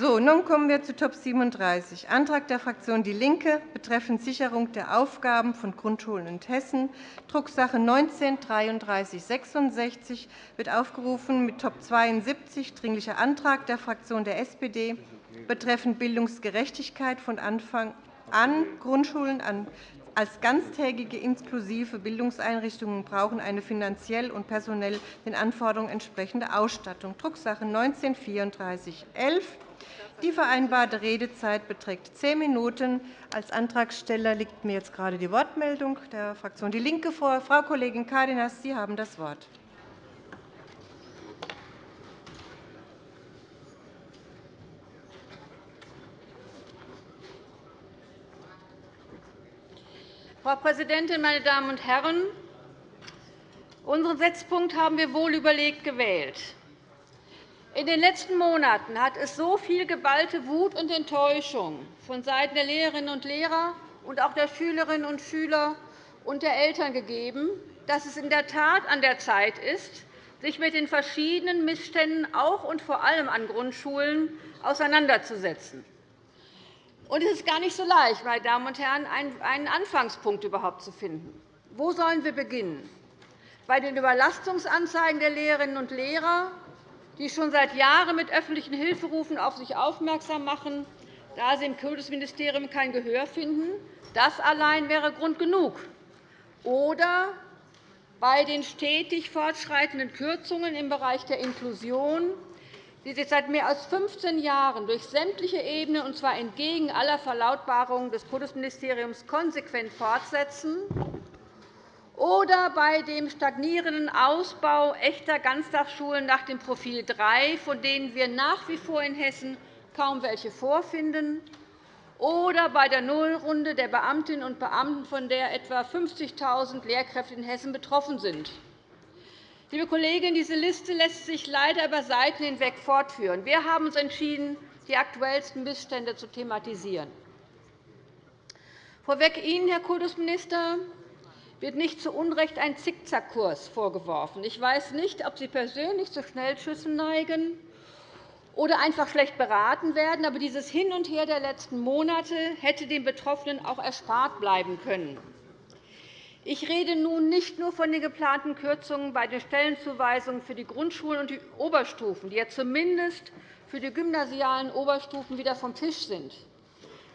So, nun kommen wir zu Top 37, Antrag der Fraktion DIE LINKE betreffend Sicherung der Aufgaben von Grundschulen in Hessen, Drucksache 19-3366, wird aufgerufen mit Top 72, Dringlicher Antrag der Fraktion der SPD betreffend Bildungsgerechtigkeit von Anfang an. Grundschulen als ganztägige inklusive Bildungseinrichtungen brauchen eine finanziell und personell den Anforderungen entsprechende Ausstattung, Drucksache 19 3411 die vereinbarte Redezeit beträgt zehn Minuten. Als Antragsteller liegt mir jetzt gerade die Wortmeldung der Fraktion DIE LINKE vor. Frau Kollegin Cárdenas, Sie haben das Wort. Frau Präsidentin, meine Damen und Herren! Unseren Setzpunkt haben wir wohl überlegt gewählt. In den letzten Monaten hat es so viel geballte Wut und Enttäuschung vonseiten der Lehrerinnen und Lehrer und auch der Schülerinnen und Schüler und der Eltern gegeben, dass es in der Tat an der Zeit ist, sich mit den verschiedenen Missständen auch und vor allem an Grundschulen auseinanderzusetzen. Und es ist gar nicht so leicht, meine Damen und Herren, einen Anfangspunkt überhaupt zu finden. Wo sollen wir beginnen? Bei den Überlastungsanzeigen der Lehrerinnen und Lehrer die schon seit Jahren mit öffentlichen Hilferufen auf sich aufmerksam machen, da sie im Kultusministerium kein Gehör finden. Das allein wäre Grund genug. Oder bei den stetig fortschreitenden Kürzungen im Bereich der Inklusion, die sich seit mehr als 15 Jahren durch sämtliche Ebenen, und zwar entgegen aller Verlautbarungen des Kultusministeriums, konsequent fortsetzen oder bei dem stagnierenden Ausbau echter Ganztagsschulen nach dem Profil 3, von denen wir nach wie vor in Hessen kaum welche vorfinden, oder bei der Nullrunde der Beamtinnen und Beamten, von der etwa 50.000 Lehrkräfte in Hessen betroffen sind. Liebe Kolleginnen, diese Liste lässt sich leider über Seiten hinweg fortführen. Wir haben uns entschieden, die aktuellsten Missstände zu thematisieren. Vorweg Ihnen, Herr Kultusminister, wird nicht zu Unrecht ein Zickzackkurs vorgeworfen. Ich weiß nicht, ob Sie persönlich zu Schnellschüssen neigen oder einfach schlecht beraten werden, aber dieses Hin und Her der letzten Monate hätte den Betroffenen auch erspart bleiben können. Ich rede nun nicht nur von den geplanten Kürzungen bei den Stellenzuweisungen für die Grundschulen und die Oberstufen, die ja zumindest für die gymnasialen Oberstufen wieder vom Tisch sind.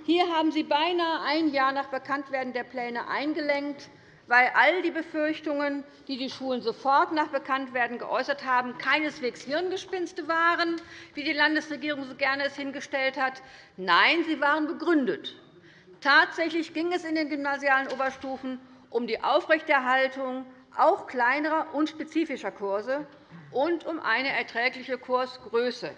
Hier haben Sie beinahe ein Jahr nach Bekanntwerden der Pläne eingelenkt weil all die Befürchtungen, die die Schulen sofort nach Bekanntwerden geäußert haben, keineswegs Hirngespinste waren, wie die Landesregierung so gerne es hingestellt hat. Nein, sie waren begründet. Tatsächlich ging es in den gymnasialen Oberstufen um die Aufrechterhaltung auch kleinerer und spezifischer Kurse und um eine erträgliche Kursgröße.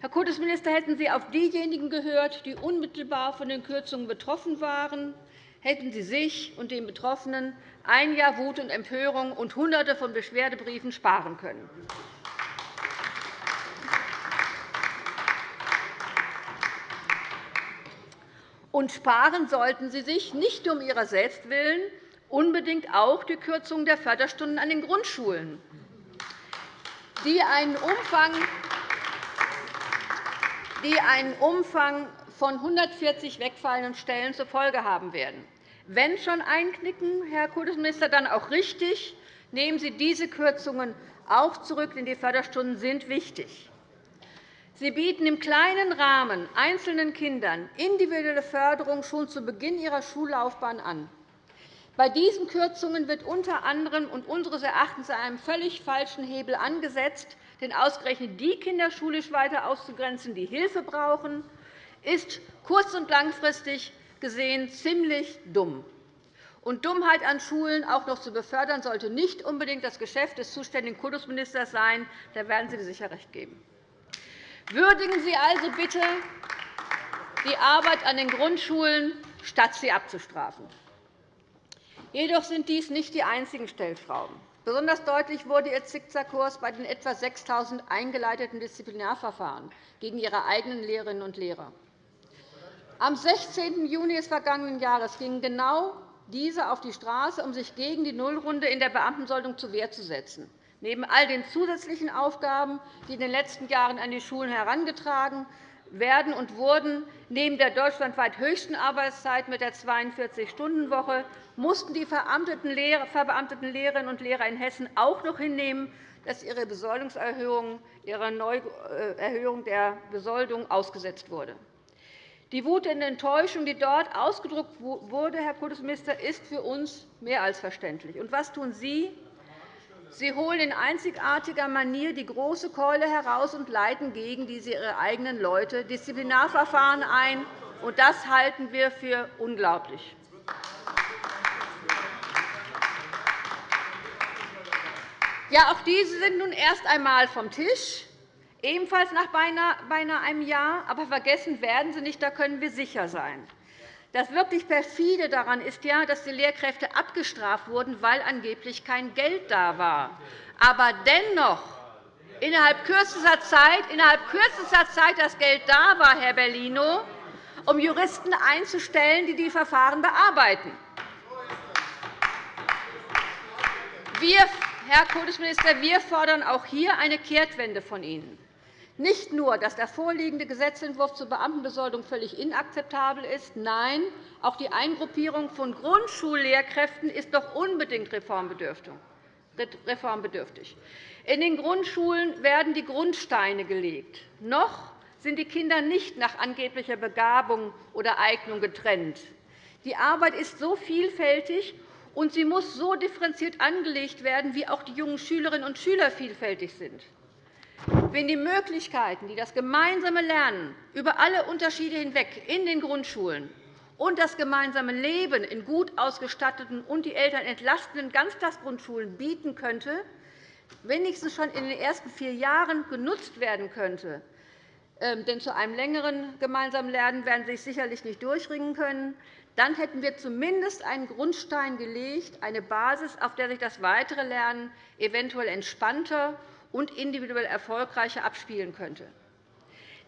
Herr Kultusminister, hätten Sie auf diejenigen gehört, die unmittelbar von den Kürzungen betroffen waren, hätten Sie sich und den Betroffenen ein Jahr Wut und Empörung und Hunderte von Beschwerdebriefen sparen können. Und sparen sollten Sie sich nicht um Ihrer selbst willen unbedingt auch die Kürzung der Förderstunden an den Grundschulen, die einen Umfang die einen Umfang von 140 wegfallenden Stellen zur Folge haben werden. Wenn schon einknicken, Herr Kultusminister, dann auch richtig. Nehmen Sie diese Kürzungen auch zurück, denn die Förderstunden sind wichtig. Sie bieten im kleinen Rahmen einzelnen Kindern individuelle Förderung schon zu Beginn ihrer Schullaufbahn an. Bei diesen Kürzungen wird unter anderem und unseres Erachtens einem völlig falschen Hebel angesetzt. Denn ausgerechnet die Kinder schulisch weiter auszugrenzen, die Hilfe brauchen, ist kurz- und langfristig gesehen ziemlich dumm. Und Dummheit an Schulen auch noch zu befördern, sollte nicht unbedingt das Geschäft des zuständigen Kultusministers sein. Da werden Sie mir sicher recht geben. Würdigen Sie also bitte die Arbeit an den Grundschulen, statt sie abzustrafen. Jedoch sind dies nicht die einzigen Stellschrauben. Besonders deutlich wurde Ihr Zickzackkurs bei den etwa 6.000 eingeleiteten Disziplinarverfahren gegen Ihre eigenen Lehrerinnen und Lehrer. Am 16. Juni des vergangenen Jahres gingen genau diese auf die Straße, um sich gegen die Nullrunde in der Beamtensoldung zur Wehr zu setzen. Neben all den zusätzlichen Aufgaben, die in den letzten Jahren an die Schulen herangetragen werden und wurden, neben der deutschlandweit höchsten Arbeitszeit mit der 42-Stunden-Woche mussten die verbeamteten Lehrerinnen und Lehrer in Hessen auch noch hinnehmen, dass ihre Besoldungserhöhung, ihre Neuerhöhung der Besoldung ausgesetzt wurde. Die Wut und Enttäuschung, die dort ausgedrückt wurde, Herr Kultusminister, ist für uns mehr als verständlich. Und was tun Sie? Sie holen in einzigartiger Manier die große Keule heraus und leiten gegen diese Ihre eigenen Leute Disziplinarverfahren ein. Und das halten wir für unglaublich. Ja, auch diese sind nun erst einmal vom Tisch ebenfalls nach beinahe einem Jahr. Aber vergessen werden sie nicht, da können wir sicher sein. Das wirklich perfide daran ist ja, dass die Lehrkräfte abgestraft wurden, weil angeblich kein Geld da war. Aber dennoch innerhalb kürzester Zeit, innerhalb kürzester Zeit das Geld da war, Herr Bellino, um Juristen einzustellen, die die Verfahren bearbeiten. Wir, Herr Kultusminister, wir fordern auch hier eine Kehrtwende von Ihnen. Nicht nur, dass der vorliegende Gesetzentwurf zur Beamtenbesoldung völlig inakzeptabel ist, nein, auch die Eingruppierung von Grundschullehrkräften ist doch unbedingt reformbedürftig. In den Grundschulen werden die Grundsteine gelegt. Noch sind die Kinder nicht nach angeblicher Begabung oder Eignung getrennt. Die Arbeit ist so vielfältig, und sie muss so differenziert angelegt werden, wie auch die jungen Schülerinnen und Schüler vielfältig sind. Wenn die Möglichkeiten, die das gemeinsame Lernen über alle Unterschiede hinweg in den Grundschulen und das gemeinsame Leben in gut ausgestatteten und die Eltern entlastenden Ganztagsgrundschulen bieten könnte, wenigstens schon in den ersten vier Jahren genutzt werden könnte, ähm, denn zu einem längeren gemeinsamen Lernen werden Sie sich sicherlich nicht durchringen können, dann hätten wir zumindest einen Grundstein gelegt, eine Basis, auf der sich das weitere Lernen eventuell entspannter und individuell erfolgreicher abspielen könnte.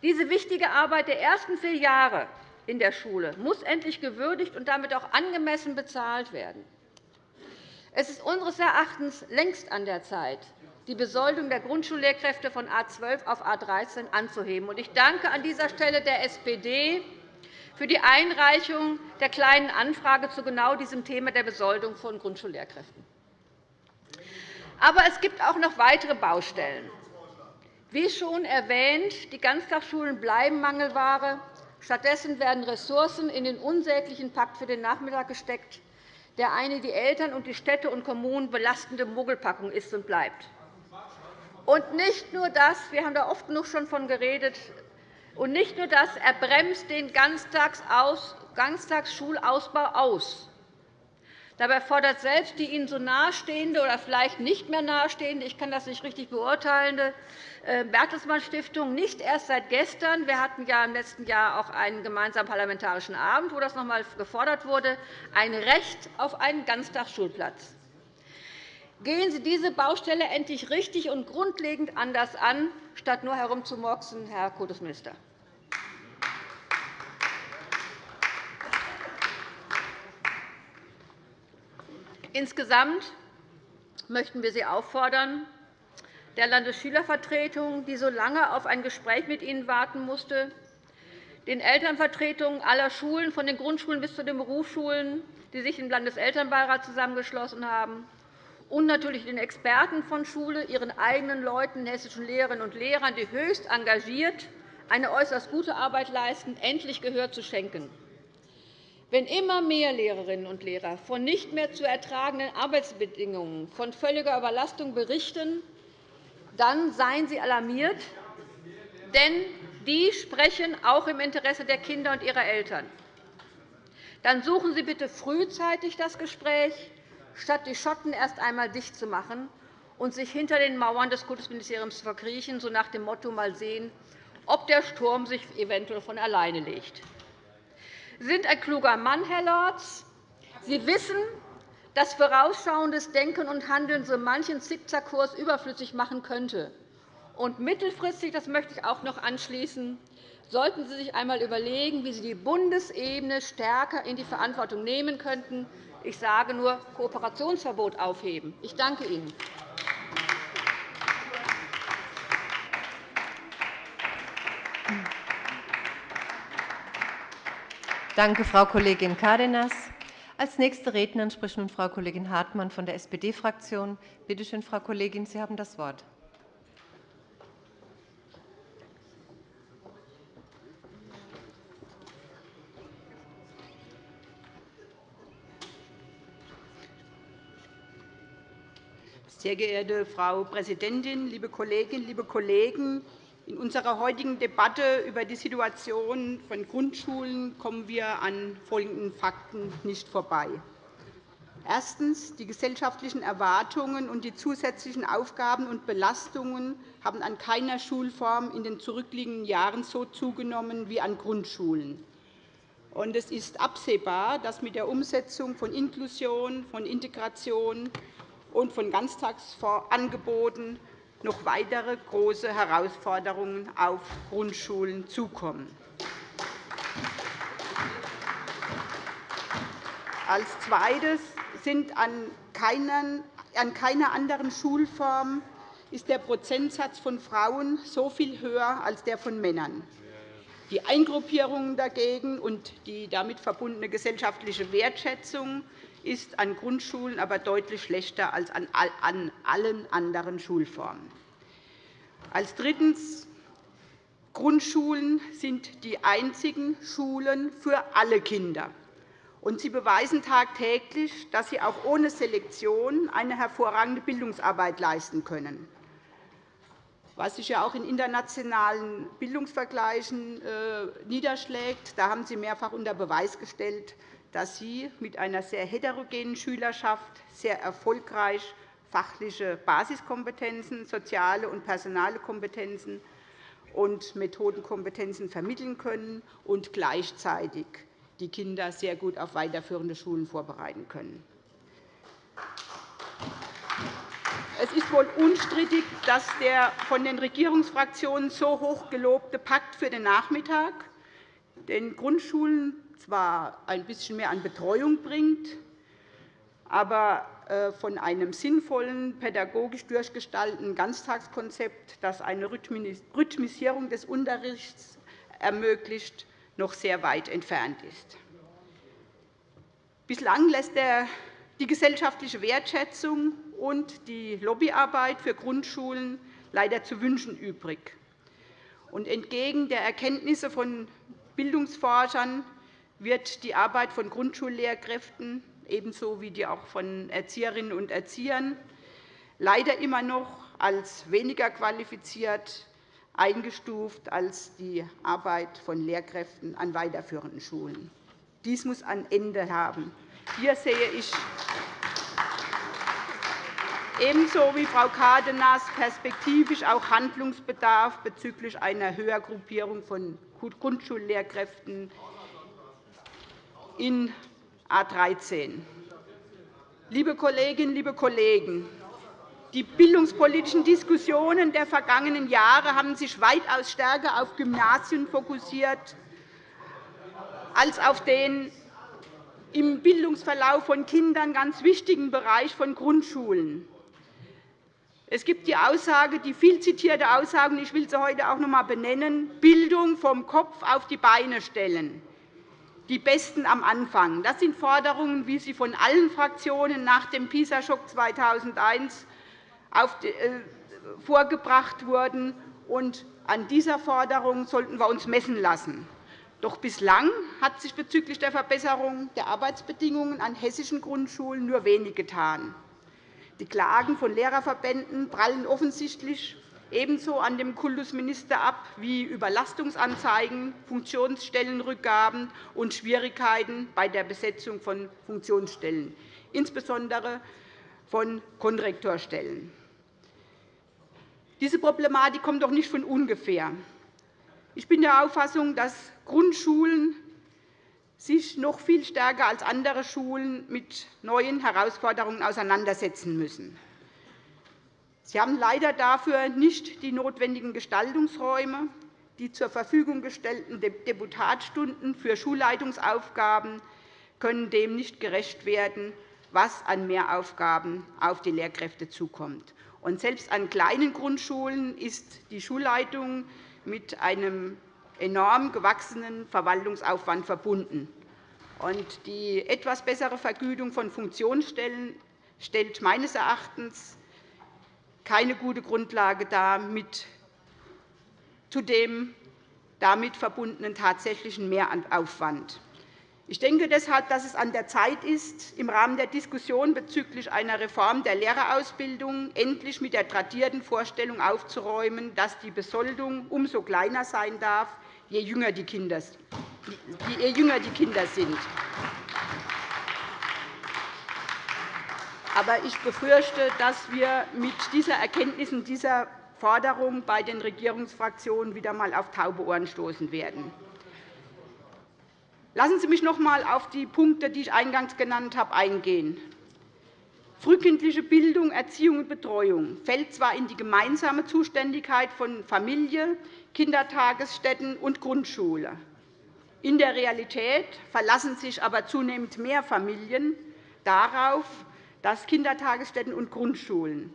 Diese wichtige Arbeit der ersten vier Jahre in der Schule muss endlich gewürdigt und damit auch angemessen bezahlt werden. Es ist unseres Erachtens längst an der Zeit, die Besoldung der Grundschullehrkräfte von A 12 auf A 13 anzuheben. Ich danke an dieser Stelle der SPD für die Einreichung der Kleinen Anfrage zu genau diesem Thema der Besoldung von Grundschullehrkräften. Aber es gibt auch noch weitere Baustellen. Wie schon erwähnt, die Ganztagsschulen bleiben Mangelware. Stattdessen werden Ressourcen in den unsäglichen Pakt für den Nachmittag gesteckt, der eine die Eltern und die Städte und Kommunen belastende Mogelpackung ist und bleibt. Und nicht nur das, wir haben da oft genug schon von geredet, und nicht nur das, er bremst den Ganztagsschulausbau aus. Dabei fordert selbst die Ihnen so nahestehende oder vielleicht nicht mehr nahestehende, ich kann das nicht richtig beurteilende, äh, Bertelsmann Stiftung nicht erst seit gestern. Wir hatten ja im letzten Jahr auch einen gemeinsamen parlamentarischen Abend, wo das noch einmal gefordert wurde, ein Recht auf einen Ganztagsschulplatz. Gehen Sie diese Baustelle endlich richtig und grundlegend anders an, statt nur herumzumurksen, Herr Kultusminister. Insgesamt möchten wir Sie auffordern, der Landesschülervertretung, die so lange auf ein Gespräch mit Ihnen warten musste, den Elternvertretungen aller Schulen, von den Grundschulen bis zu den Berufsschulen, die sich im Landeselternbeirat zusammengeschlossen haben, und natürlich den Experten von Schule, ihren eigenen Leuten, hessischen Lehrerinnen und Lehrern, die höchst engagiert eine äußerst gute Arbeit leisten, endlich Gehör zu schenken. Wenn immer mehr Lehrerinnen und Lehrer von nicht mehr zu ertragenden Arbeitsbedingungen, von völliger Überlastung berichten, dann seien Sie alarmiert, denn die sprechen auch im Interesse der Kinder und ihrer Eltern. Dann suchen Sie bitte frühzeitig das Gespräch, statt die Schotten erst einmal dicht zu machen und sich hinter den Mauern des Kultusministeriums zu verkriechen, so nach dem Motto mal sehen, ob der Sturm sich eventuell von alleine legt. Sind ein kluger Mann, Herr Lorz. Sie wissen, dass vorausschauendes Denken und Handeln so manchen Zickzackkurs überflüssig machen könnte. Und mittelfristig, das möchte ich auch noch anschließen, sollten Sie sich einmal überlegen, wie Sie die Bundesebene stärker in die Verantwortung nehmen könnten. Ich sage nur Kooperationsverbot aufheben. Ich danke Ihnen. Danke, Frau Kollegin Cárdenas. Als nächste Rednerin spricht nun Frau Kollegin Hartmann von der SPD-Fraktion. Bitte schön, Frau Kollegin, Sie haben das Wort. Sehr geehrte Frau Präsidentin, liebe Kolleginnen, liebe Kollegen! In unserer heutigen Debatte über die Situation von Grundschulen kommen wir an folgenden Fakten nicht vorbei. Erstens. Die gesellschaftlichen Erwartungen und die zusätzlichen Aufgaben und Belastungen haben an keiner Schulform in den zurückliegenden Jahren so zugenommen wie an Grundschulen. Es ist absehbar, dass mit der Umsetzung von Inklusion, von Integration und von Ganztagsangeboten noch weitere große Herausforderungen auf Grundschulen zukommen. Als Zweites sind an keiner anderen Schulform ist der Prozentsatz von Frauen so viel höher als der von Männern. Die Eingruppierungen dagegen und die damit verbundene gesellschaftliche Wertschätzung ist an Grundschulen aber deutlich schlechter als an allen anderen Schulformen. Als drittens. Grundschulen sind die einzigen Schulen für alle Kinder. Und sie beweisen tagtäglich, dass sie auch ohne Selektion eine hervorragende Bildungsarbeit leisten können was sich ja auch in internationalen Bildungsvergleichen äh, niederschlägt. Da haben Sie mehrfach unter Beweis gestellt, dass Sie mit einer sehr heterogenen Schülerschaft sehr erfolgreich fachliche Basiskompetenzen, soziale und personale Kompetenzen und Methodenkompetenzen vermitteln können und gleichzeitig die Kinder sehr gut auf weiterführende Schulen vorbereiten können. Es ist wohl unstrittig, dass der von den Regierungsfraktionen so hoch gelobte Pakt für den Nachmittag den Grundschulen zwar ein bisschen mehr an Betreuung bringt, aber äh, von einem sinnvollen, pädagogisch durchgestalteten Ganztagskonzept, das eine Rhythmisierung des Unterrichts ermöglicht, noch sehr weit entfernt ist. Bislang lässt die gesellschaftliche Wertschätzung und die Lobbyarbeit für Grundschulen leider zu wünschen übrig. entgegen der Erkenntnisse von Bildungsforschern wird die Arbeit von Grundschullehrkräften ebenso wie die auch von Erzieherinnen und Erziehern leider immer noch als weniger qualifiziert eingestuft als die Arbeit von Lehrkräften an weiterführenden Schulen. Dies muss ein Ende haben. Hier sehe ich ebenso wie Frau Cárdenas perspektivisch auch Handlungsbedarf bezüglich einer Höhergruppierung von Grundschullehrkräften in A 13. Liebe Kolleginnen, liebe Kollegen, die bildungspolitischen Diskussionen der vergangenen Jahre haben sich weitaus stärker auf Gymnasien fokussiert als auf den im Bildungsverlauf von Kindern ganz wichtigen Bereich von Grundschulen. Es gibt die Aussage, die viel zitierte Aussage, und ich will sie heute auch noch einmal benennen, Bildung vom Kopf auf die Beine stellen die Besten am Anfang. Das sind Forderungen, wie sie von allen Fraktionen nach dem PISA-Schock 2001 äh, vorgebracht wurden. an dieser Forderung sollten wir uns messen lassen. Doch bislang hat sich bezüglich der Verbesserung der Arbeitsbedingungen an hessischen Grundschulen nur wenig getan. Die Klagen von Lehrerverbänden prallen offensichtlich ebenso an dem Kultusminister ab wie Überlastungsanzeigen, Funktionsstellenrückgaben und Schwierigkeiten bei der Besetzung von Funktionsstellen, insbesondere von Konrektorstellen. Diese Problematik kommt doch nicht von ungefähr. Ich bin der Auffassung, dass Grundschulen sich noch viel stärker als andere Schulen mit neuen Herausforderungen auseinandersetzen müssen. Sie haben leider dafür nicht die notwendigen Gestaltungsräume. Die zur Verfügung gestellten Deputatstunden für Schulleitungsaufgaben können dem nicht gerecht werden, was an Mehraufgaben auf die Lehrkräfte zukommt. Selbst an kleinen Grundschulen ist die Schulleitung mit einem enorm gewachsenen Verwaltungsaufwand verbunden. Die etwas bessere Vergütung von Funktionsstellen stellt meines Erachtens keine gute Grundlage dar, mit zu dem damit verbundenen tatsächlichen Mehraufwand. Ich denke deshalb, dass es an der Zeit ist, im Rahmen der Diskussion bezüglich einer Reform der Lehrerausbildung endlich mit der tradierten Vorstellung aufzuräumen, dass die Besoldung umso kleiner sein darf, je jünger die Kinder sind. Aber ich befürchte, dass wir mit dieser Erkenntnis und dieser Forderung bei den Regierungsfraktionen wieder einmal auf taube Ohren stoßen werden. Lassen Sie mich noch einmal auf die Punkte, die ich eingangs genannt habe, eingehen. Frühkindliche Bildung, Erziehung und Betreuung fällt zwar in die gemeinsame Zuständigkeit von Familie, Kindertagesstätten und Grundschule. In der Realität verlassen sich aber zunehmend mehr Familien darauf, dass Kindertagesstätten und Grundschulen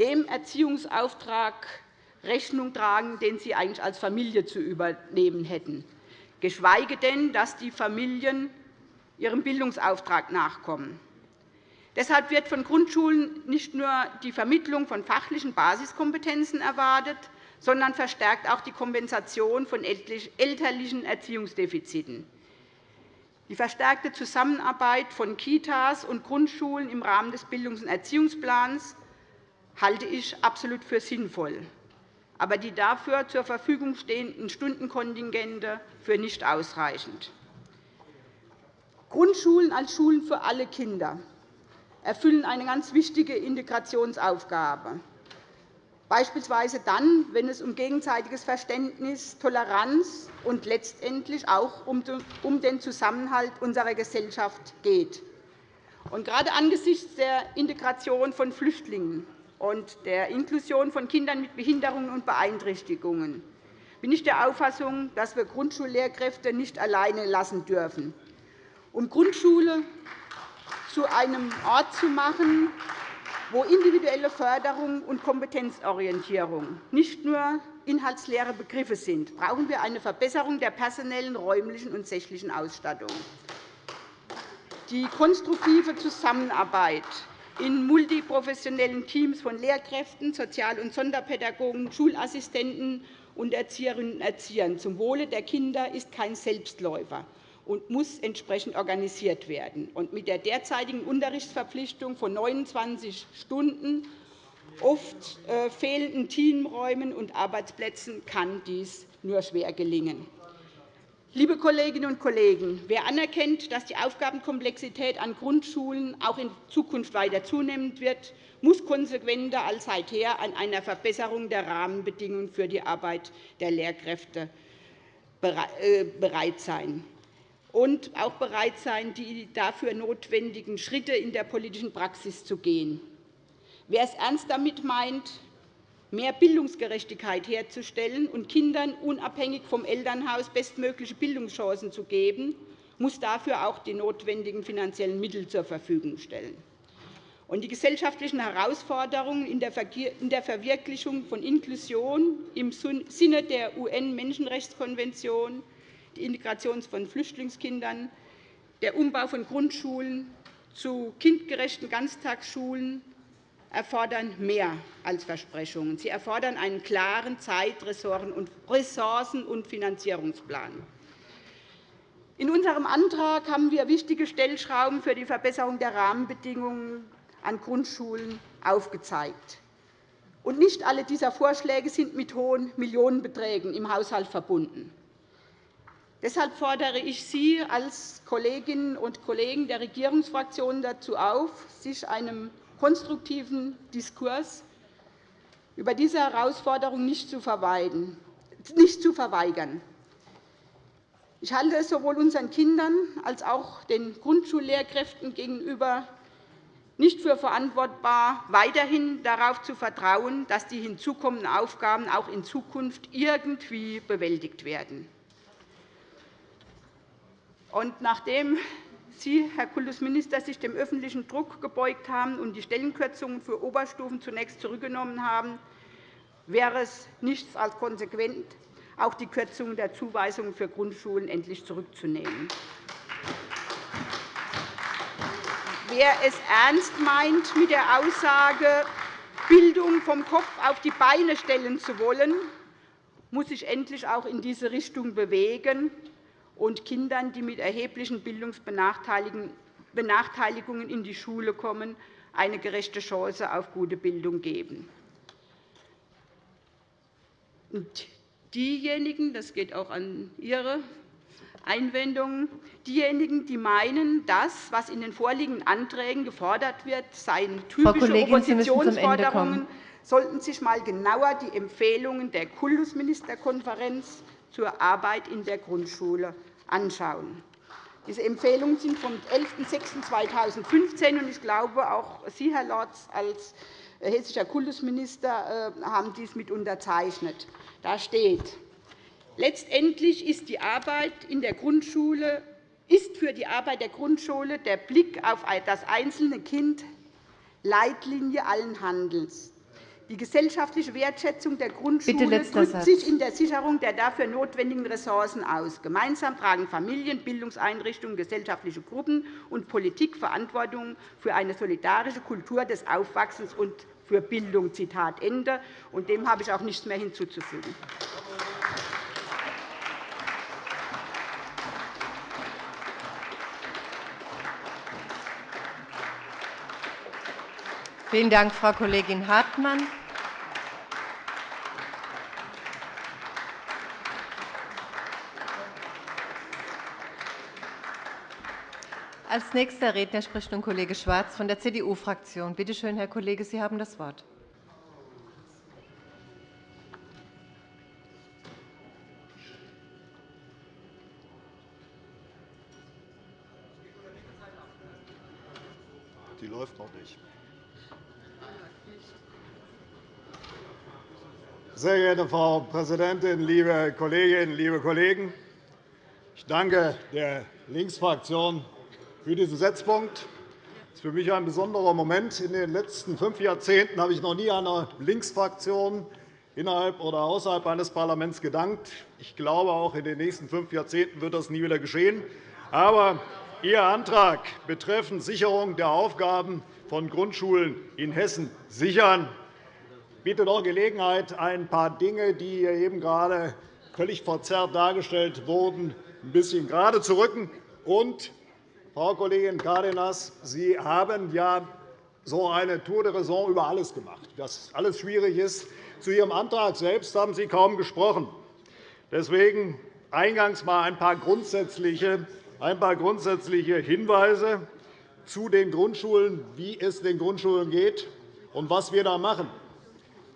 dem Erziehungsauftrag Rechnung tragen, den sie eigentlich als Familie zu übernehmen hätten geschweige denn, dass die Familien ihrem Bildungsauftrag nachkommen. Deshalb wird von Grundschulen nicht nur die Vermittlung von fachlichen Basiskompetenzen erwartet, sondern verstärkt auch die Kompensation von elterlichen Erziehungsdefiziten. Die verstärkte Zusammenarbeit von Kitas und Grundschulen im Rahmen des Bildungs- und Erziehungsplans halte ich absolut für sinnvoll aber die dafür zur Verfügung stehenden Stundenkontingente für nicht ausreichend. Grundschulen als Schulen für alle Kinder erfüllen eine ganz wichtige Integrationsaufgabe, beispielsweise dann, wenn es um gegenseitiges Verständnis, Toleranz und letztendlich auch um den Zusammenhalt unserer Gesellschaft geht. Und gerade angesichts der Integration von Flüchtlingen und der Inklusion von Kindern mit Behinderungen und Beeinträchtigungen bin ich der Auffassung, dass wir Grundschullehrkräfte nicht alleine lassen dürfen. Um Grundschule zu einem Ort zu machen, wo individuelle Förderung und Kompetenzorientierung nicht nur inhaltsleere Begriffe sind, brauchen wir eine Verbesserung der personellen, räumlichen und sächlichen Ausstattung. Die konstruktive Zusammenarbeit in multiprofessionellen Teams von Lehrkräften, Sozial- und Sonderpädagogen, Schulassistenten und Erzieherinnen und Erziehern zum Wohle der Kinder ist kein Selbstläufer und muss entsprechend organisiert werden. Mit der derzeitigen Unterrichtsverpflichtung von 29 Stunden, oft äh, fehlenden Teamräumen und Arbeitsplätzen kann dies nur schwer gelingen. Liebe Kolleginnen und Kollegen, wer anerkennt, dass die Aufgabenkomplexität an Grundschulen auch in Zukunft weiter zunehmen wird, muss konsequenter als seither an einer Verbesserung der Rahmenbedingungen für die Arbeit der Lehrkräfte äh, bereit sein und auch bereit sein, die dafür notwendigen Schritte in der politischen Praxis zu gehen. Wer es ernst damit meint, mehr Bildungsgerechtigkeit herzustellen und Kindern unabhängig vom Elternhaus bestmögliche Bildungschancen zu geben, muss dafür auch die notwendigen finanziellen Mittel zur Verfügung stellen. Die gesellschaftlichen Herausforderungen in der Verwirklichung von Inklusion im Sinne der UN-Menschenrechtskonvention, die Integration von Flüchtlingskindern, der Umbau von Grundschulen zu kindgerechten Ganztagsschulen erfordern mehr als Versprechungen. Sie erfordern einen klaren Zeit-, Ressourcen- und Finanzierungsplan. In unserem Antrag haben wir wichtige Stellschrauben für die Verbesserung der Rahmenbedingungen an Grundschulen aufgezeigt. Und nicht alle dieser Vorschläge sind mit hohen Millionenbeträgen im Haushalt verbunden. Deshalb fordere ich Sie als Kolleginnen und Kollegen der Regierungsfraktionen dazu auf, sich einem konstruktiven Diskurs über diese Herausforderung nicht zu verweigern. Ich halte es sowohl unseren Kindern als auch den Grundschullehrkräften gegenüber nicht für verantwortbar, weiterhin darauf zu vertrauen, dass die hinzukommenden Aufgaben auch in Zukunft irgendwie bewältigt werden. Und nachdem Sie, Herr Kultusminister, sich dem öffentlichen Druck gebeugt haben und die Stellenkürzungen für Oberstufen zunächst zurückgenommen haben, wäre es nichts als konsequent, auch die Kürzungen der Zuweisungen für Grundschulen endlich zurückzunehmen. Wer es ernst meint mit der Aussage, Bildung vom Kopf auf die Beine stellen zu wollen, muss sich endlich auch in diese Richtung bewegen und Kindern, die mit erheblichen Bildungsbenachteiligungen in die Schule kommen, eine gerechte Chance auf gute Bildung geben. Und diejenigen, das geht auch an Ihre Einwendungen, diejenigen, die meinen, das, was in den vorliegenden Anträgen gefordert wird, seien typische Oppositionsforderungen, sollten sich einmal genauer die Empfehlungen der Kultusministerkonferenz zur Arbeit in der Grundschule anschauen. Diese Empfehlungen sind vom 11.06.2015, ich glaube, auch Sie, Herr Lorz, als hessischer Kultusminister äh, haben dies mit unterzeichnet. Da steht, letztendlich ist, die Arbeit in der Grundschule, ist für die Arbeit der Grundschule der Blick auf das einzelne Kind Leitlinie allen Handelns. Die gesellschaftliche Wertschätzung der Grundschule drückt sich in der Sicherung der dafür notwendigen Ressourcen aus. Gemeinsam tragen Familien, Bildungseinrichtungen, gesellschaftliche Gruppen und Politik Verantwortung für eine solidarische Kultur des Aufwachsens und für Bildung. Zitat Ende. Und dem habe ich auch nichts mehr hinzuzufügen. Vielen Dank, Frau Kollegin Hartmann. Als nächster Redner spricht nun Kollege Schwarz von der CDU-Fraktion. Bitte schön, Herr Kollege, Sie haben das Wort. Die läuft noch nicht. Sehr geehrte Frau Präsidentin, liebe Kolleginnen, liebe Kollegen! Ich danke der Linksfraktion für diesen Setzpunkt. Das ist für mich ein besonderer Moment. In den letzten fünf Jahrzehnten habe ich noch nie einer Linksfraktion innerhalb oder außerhalb eines Parlaments gedankt. Ich glaube, auch in den nächsten fünf Jahrzehnten wird das nie wieder geschehen. Aber Ihr Antrag betreffend Sicherung der Aufgaben von Grundschulen in Hessen sichern bietet auch Gelegenheit, ein paar Dinge, die hier eben gerade völlig verzerrt dargestellt wurden, ein bisschen gerade zu rücken und Frau Kollegin Cárdenas, Sie haben ja so eine Tour de Raison über alles gemacht, was alles schwierig ist. Zu Ihrem Antrag selbst haben Sie kaum gesprochen. Deswegen eingangs einmal ein paar grundsätzliche, ein paar grundsätzliche Hinweise zu den Grundschulen, wie es den Grundschulen geht und was wir da machen.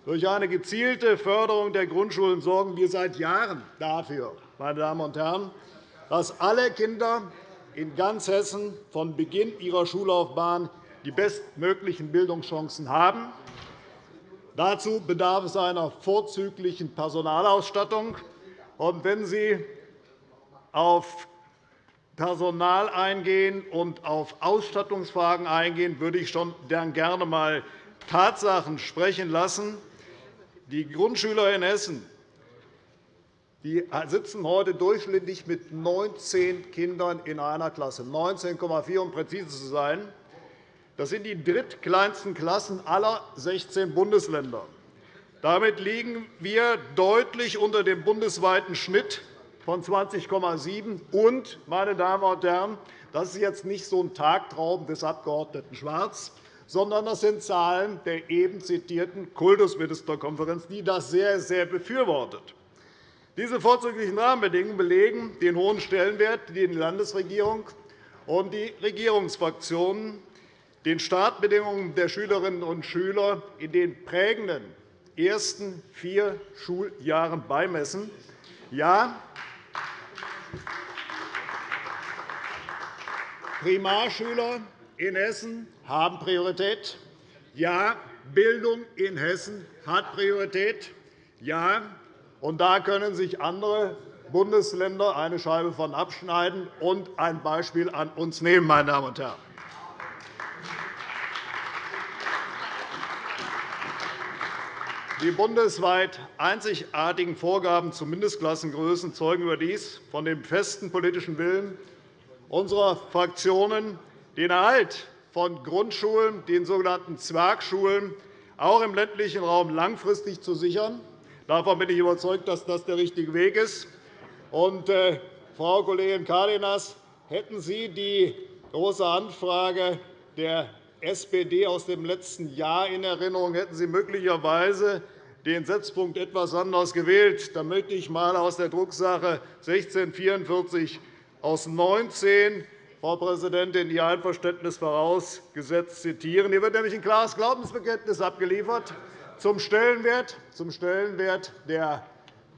Durch eine gezielte Förderung der Grundschulen sorgen wir seit Jahren dafür, meine Damen und Herren, dass alle Kinder in ganz Hessen von Beginn ihrer Schullaufbahn die bestmöglichen Bildungschancen haben. Dazu bedarf es einer vorzüglichen Personalausstattung. Und wenn Sie auf Personal eingehen und auf Ausstattungsfragen eingehen, würde ich schon gerne einmal Tatsachen sprechen lassen. Die Grundschüler in Hessen die sitzen heute durchschnittlich mit 19 Kindern in einer Klasse, 19,4 um präzise zu sein. Das sind die drittkleinsten Klassen aller 16 Bundesländer. Damit liegen wir deutlich unter dem bundesweiten Schnitt von 20,7 und, meine Damen und Herren, das ist jetzt nicht so ein Tagtraum des Abg. Schwarz, sondern das sind Zahlen der eben zitierten Kultusministerkonferenz, die das sehr, sehr befürwortet. Diese vorzüglichen Rahmenbedingungen belegen den hohen Stellenwert, den die Landesregierung und die Regierungsfraktionen den Startbedingungen der Schülerinnen und Schüler in den prägenden ersten vier Schuljahren beimessen. Ja, Primarschüler in Hessen haben Priorität. Ja, Bildung in Hessen hat Priorität. Ja, und da können sich andere Bundesländer eine Scheibe von abschneiden und ein Beispiel an uns nehmen. Meine Damen und Herren. Die bundesweit einzigartigen Vorgaben zu Mindestklassengrößen zeugen überdies von dem festen politischen Willen unserer Fraktionen den Erhalt von Grundschulen, den sogenannten Zwergschulen, auch im ländlichen Raum langfristig zu sichern. Davon bin ich überzeugt, dass das der richtige Weg ist. Und, äh, Frau Kollegin Cárdenas, hätten Sie die Große Anfrage der SPD aus dem letzten Jahr in Erinnerung, hätten Sie möglicherweise den Setzpunkt etwas anders gewählt. Da möchte ich einmal aus der Drucksache 1644 aus 19 Frau Präsidentin, Ihr Einverständnis vorausgesetzt zitieren. Hier wird nämlich ein klares Glaubensbekenntnis abgeliefert zum Stellenwert, zum Stellenwert der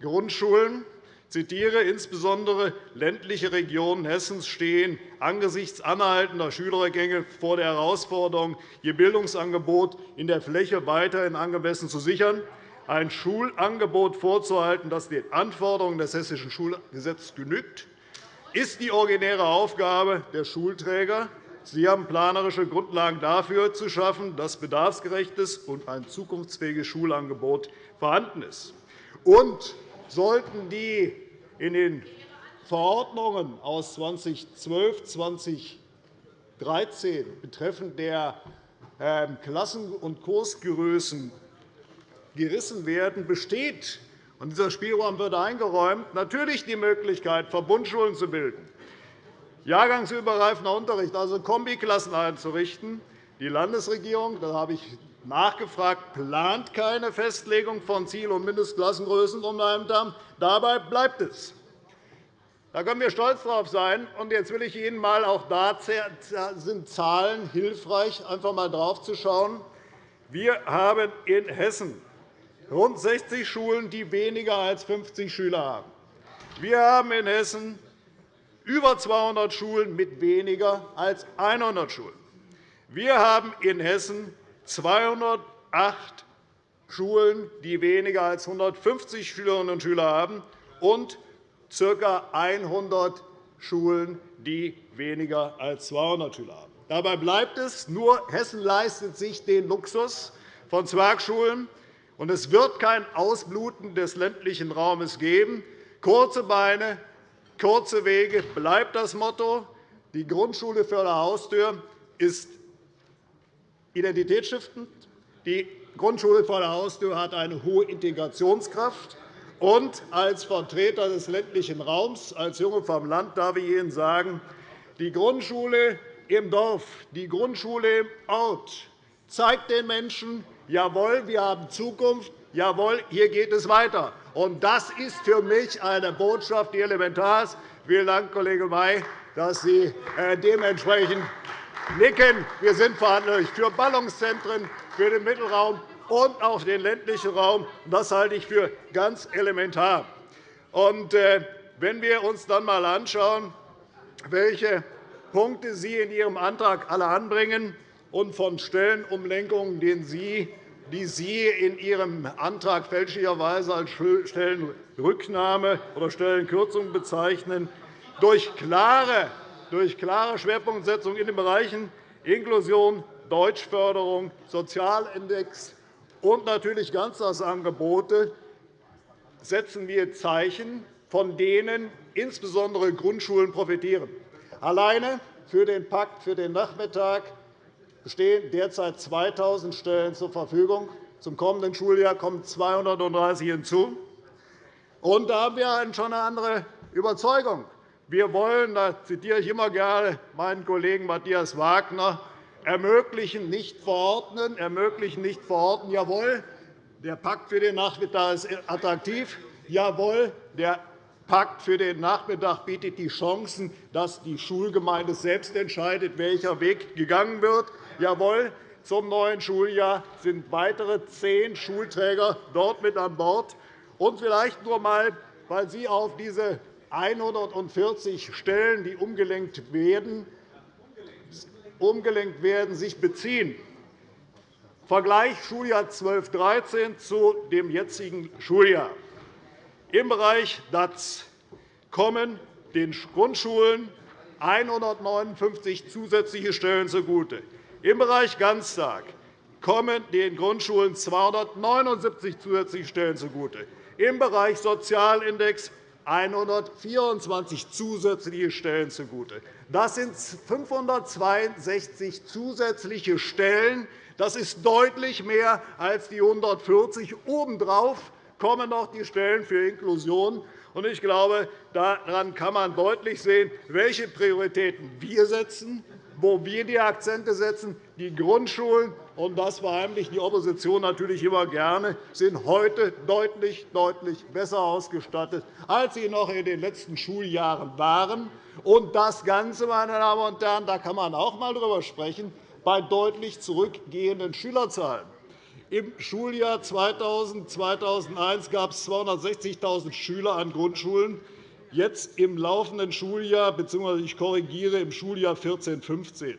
Grundschulen. Zitiere, insbesondere ländliche Regionen Hessens stehen angesichts anhaltender Schülergänge vor der Herausforderung, ihr Bildungsangebot in der Fläche weiterhin angemessen zu sichern ein Schulangebot vorzuhalten, das den Anforderungen des Hessischen Schulgesetzes genügt, ist die originäre Aufgabe der Schulträger. Sie haben planerische Grundlagen dafür zu schaffen, dass bedarfsgerechtes und ein zukunftsfähiges Schulangebot vorhanden ist. Und sollten die in den Verordnungen aus 2012, 2013 betreffend der ähm, Klassen- und Kursgrößen gerissen werden, besteht und dieser Spielraum wird eingeräumt, natürlich die Möglichkeit, Verbundschulen zu bilden, jahrgangsübergreifender Unterricht, also Kombiklassen einzurichten. Die Landesregierung, da habe ich nachgefragt, plant keine Festlegung von Ziel- und Mindestklassengrößen. Dabei bleibt es. Da können wir stolz darauf sein. Und jetzt will ich Ihnen einmal, auch da sind Zahlen hilfreich, einfach einmal drauf zu schauen. Wir haben in Hessen rund 60 Schulen, die weniger als 50 Schüler haben. Wir haben in Hessen über 200 Schulen mit weniger als 100 Schulen. Wir haben in Hessen 208 Schulen, die weniger als 150 Schülerinnen und Schüler haben, und ca. 100 Schulen, die weniger als 200 Schüler haben. Dabei bleibt es, nur Hessen leistet sich den Luxus von Zwergschulen, und es wird kein Ausbluten des ländlichen Raumes geben. Kurze Beine, kurze Wege bleibt das Motto. Die Grundschule vor der Haustür ist identitätsstiftend. Die Grundschule vor der Haustür hat eine hohe Integrationskraft. Und als Vertreter des ländlichen Raums, als Junge vom Land, darf ich Ihnen sagen, die Grundschule im Dorf, die Grundschule im Ort zeigt den Menschen, jawohl, wir haben Zukunft, jawohl, hier geht es weiter. Und das ist für mich eine Botschaft, die elementar ist. Vielen Dank, Kollege May, dass Sie äh, dementsprechend nicken. Wir sind verantwortlich für Ballungszentren, für den Mittelraum und auch den ländlichen Raum. Das halte ich für ganz elementar. Und, äh, wenn wir uns dann einmal anschauen, welche Punkte Sie in Ihrem Antrag alle anbringen, und von Stellenumlenkungen, die Sie in Ihrem Antrag fälschlicherweise als Stellenrücknahme oder Stellenkürzung bezeichnen, durch klare, durch klare Schwerpunktsetzung in den Bereichen Inklusion, Deutschförderung, Sozialindex und natürlich Ganztagsangebote setzen wir Zeichen, von denen insbesondere Grundschulen profitieren. Alleine für den Pakt für den Nachmittag stehen derzeit 2.000 Stellen zur Verfügung. Zum kommenden Schuljahr kommen 230 hinzu. Und da haben wir schon eine andere Überzeugung. Wir wollen, da zitiere ich immer gerne meinen Kollegen Matthias Wagner, ermöglichen, nicht verordnen, ermöglichen, nicht verordnen. Jawohl, der Pakt für den Nachmittag ist attraktiv. Jawohl, der Pakt für den Nachmittag bietet die Chancen, dass die Schulgemeinde selbst entscheidet, welcher Weg gegangen wird. Jawohl, zum neuen Schuljahr sind weitere zehn Schulträger dort mit an Bord. Und vielleicht nur einmal, weil Sie auf diese 140 Stellen, die umgelenkt werden, umgelenkt werden sich beziehen. Vergleich Schuljahr 12-13 zu dem jetzigen Schuljahr. Im Bereich DAZ kommen den Grundschulen 159 zusätzliche Stellen zugute. Im Bereich Ganztag kommen den Grundschulen 279 zusätzliche Stellen zugute. Im Bereich Sozialindex 124 zusätzliche Stellen zugute. Das sind 562 zusätzliche Stellen. Das ist deutlich mehr als die 140. Obendrauf kommen noch die Stellen für Inklusion. Ich glaube, daran kann man deutlich sehen, welche Prioritäten wir setzen, wo wir die Akzente setzen. Die Grundschulen und das verheimlicht die Opposition natürlich immer gerne, sind heute deutlich, deutlich besser ausgestattet, als sie noch in den letzten Schuljahren waren. Und das Ganze, meine Damen und Herren, da kann man auch einmal darüber sprechen, bei deutlich zurückgehenden Schülerzahlen. Im Schuljahr 2000-2001 gab es 260.000 Schüler an Grundschulen. Jetzt im laufenden Schuljahr bzw. ich korrigiere im Schuljahr 14-15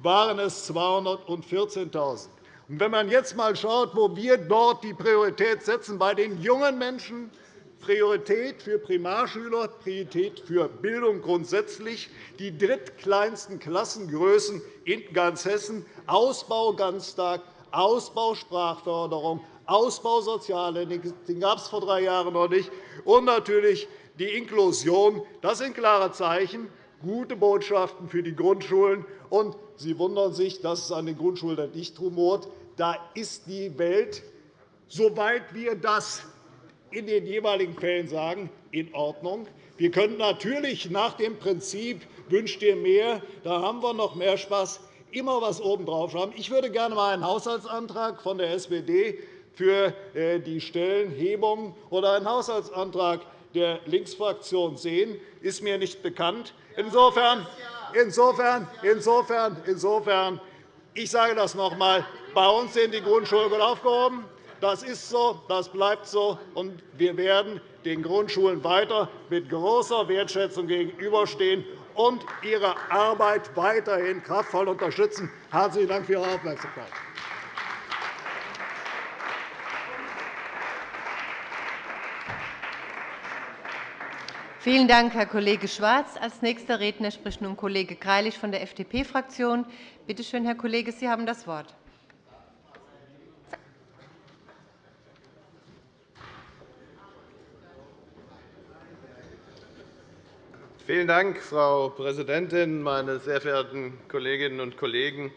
waren es 214.000. Wenn man jetzt einmal schaut, wo wir dort die Priorität setzen, bei den jungen Menschen, Priorität für Primarschüler, Priorität für Bildung grundsätzlich, die drittkleinsten Klassengrößen in ganz Hessen, Ausbau Ganztag, Ausbau Sprachförderung, Ausbau Soziale, den gab es vor drei Jahren noch nicht, und natürlich die Inklusion. Das sind klare Zeichen, gute Botschaften für die Grundschulen. Und Sie wundern sich, dass es an den Grundschulen nicht rumort. Da ist die Welt, soweit wir das in den jeweiligen Fällen sagen, in Ordnung. Wir können natürlich nach dem Prinzip wünscht ihr mehr, da haben wir noch mehr Spaß, immer etwas obendrauf haben. Ich würde gerne einmal einen Haushaltsantrag von der SPD für äh, die Stellenhebung oder einen Haushaltsantrag der Linksfraktion sehen. Ist mir nicht bekannt. Insofern, insofern, insofern, insofern ich sage das noch einmal. Bei uns sind die Grundschulen gut aufgehoben. Das ist so, das bleibt so, und wir werden den Grundschulen weiter mit großer Wertschätzung gegenüberstehen und ihre Arbeit weiterhin kraftvoll unterstützen. Herzlichen Dank für Ihre Aufmerksamkeit. Vielen Dank, Herr Kollege Schwarz. Als nächster Redner spricht nun Kollege Greilich von der FDP-Fraktion. Bitte schön, Herr Kollege, Sie haben das Wort. Vielen Dank, Frau Präsidentin, meine sehr verehrten Kolleginnen und Kollegen!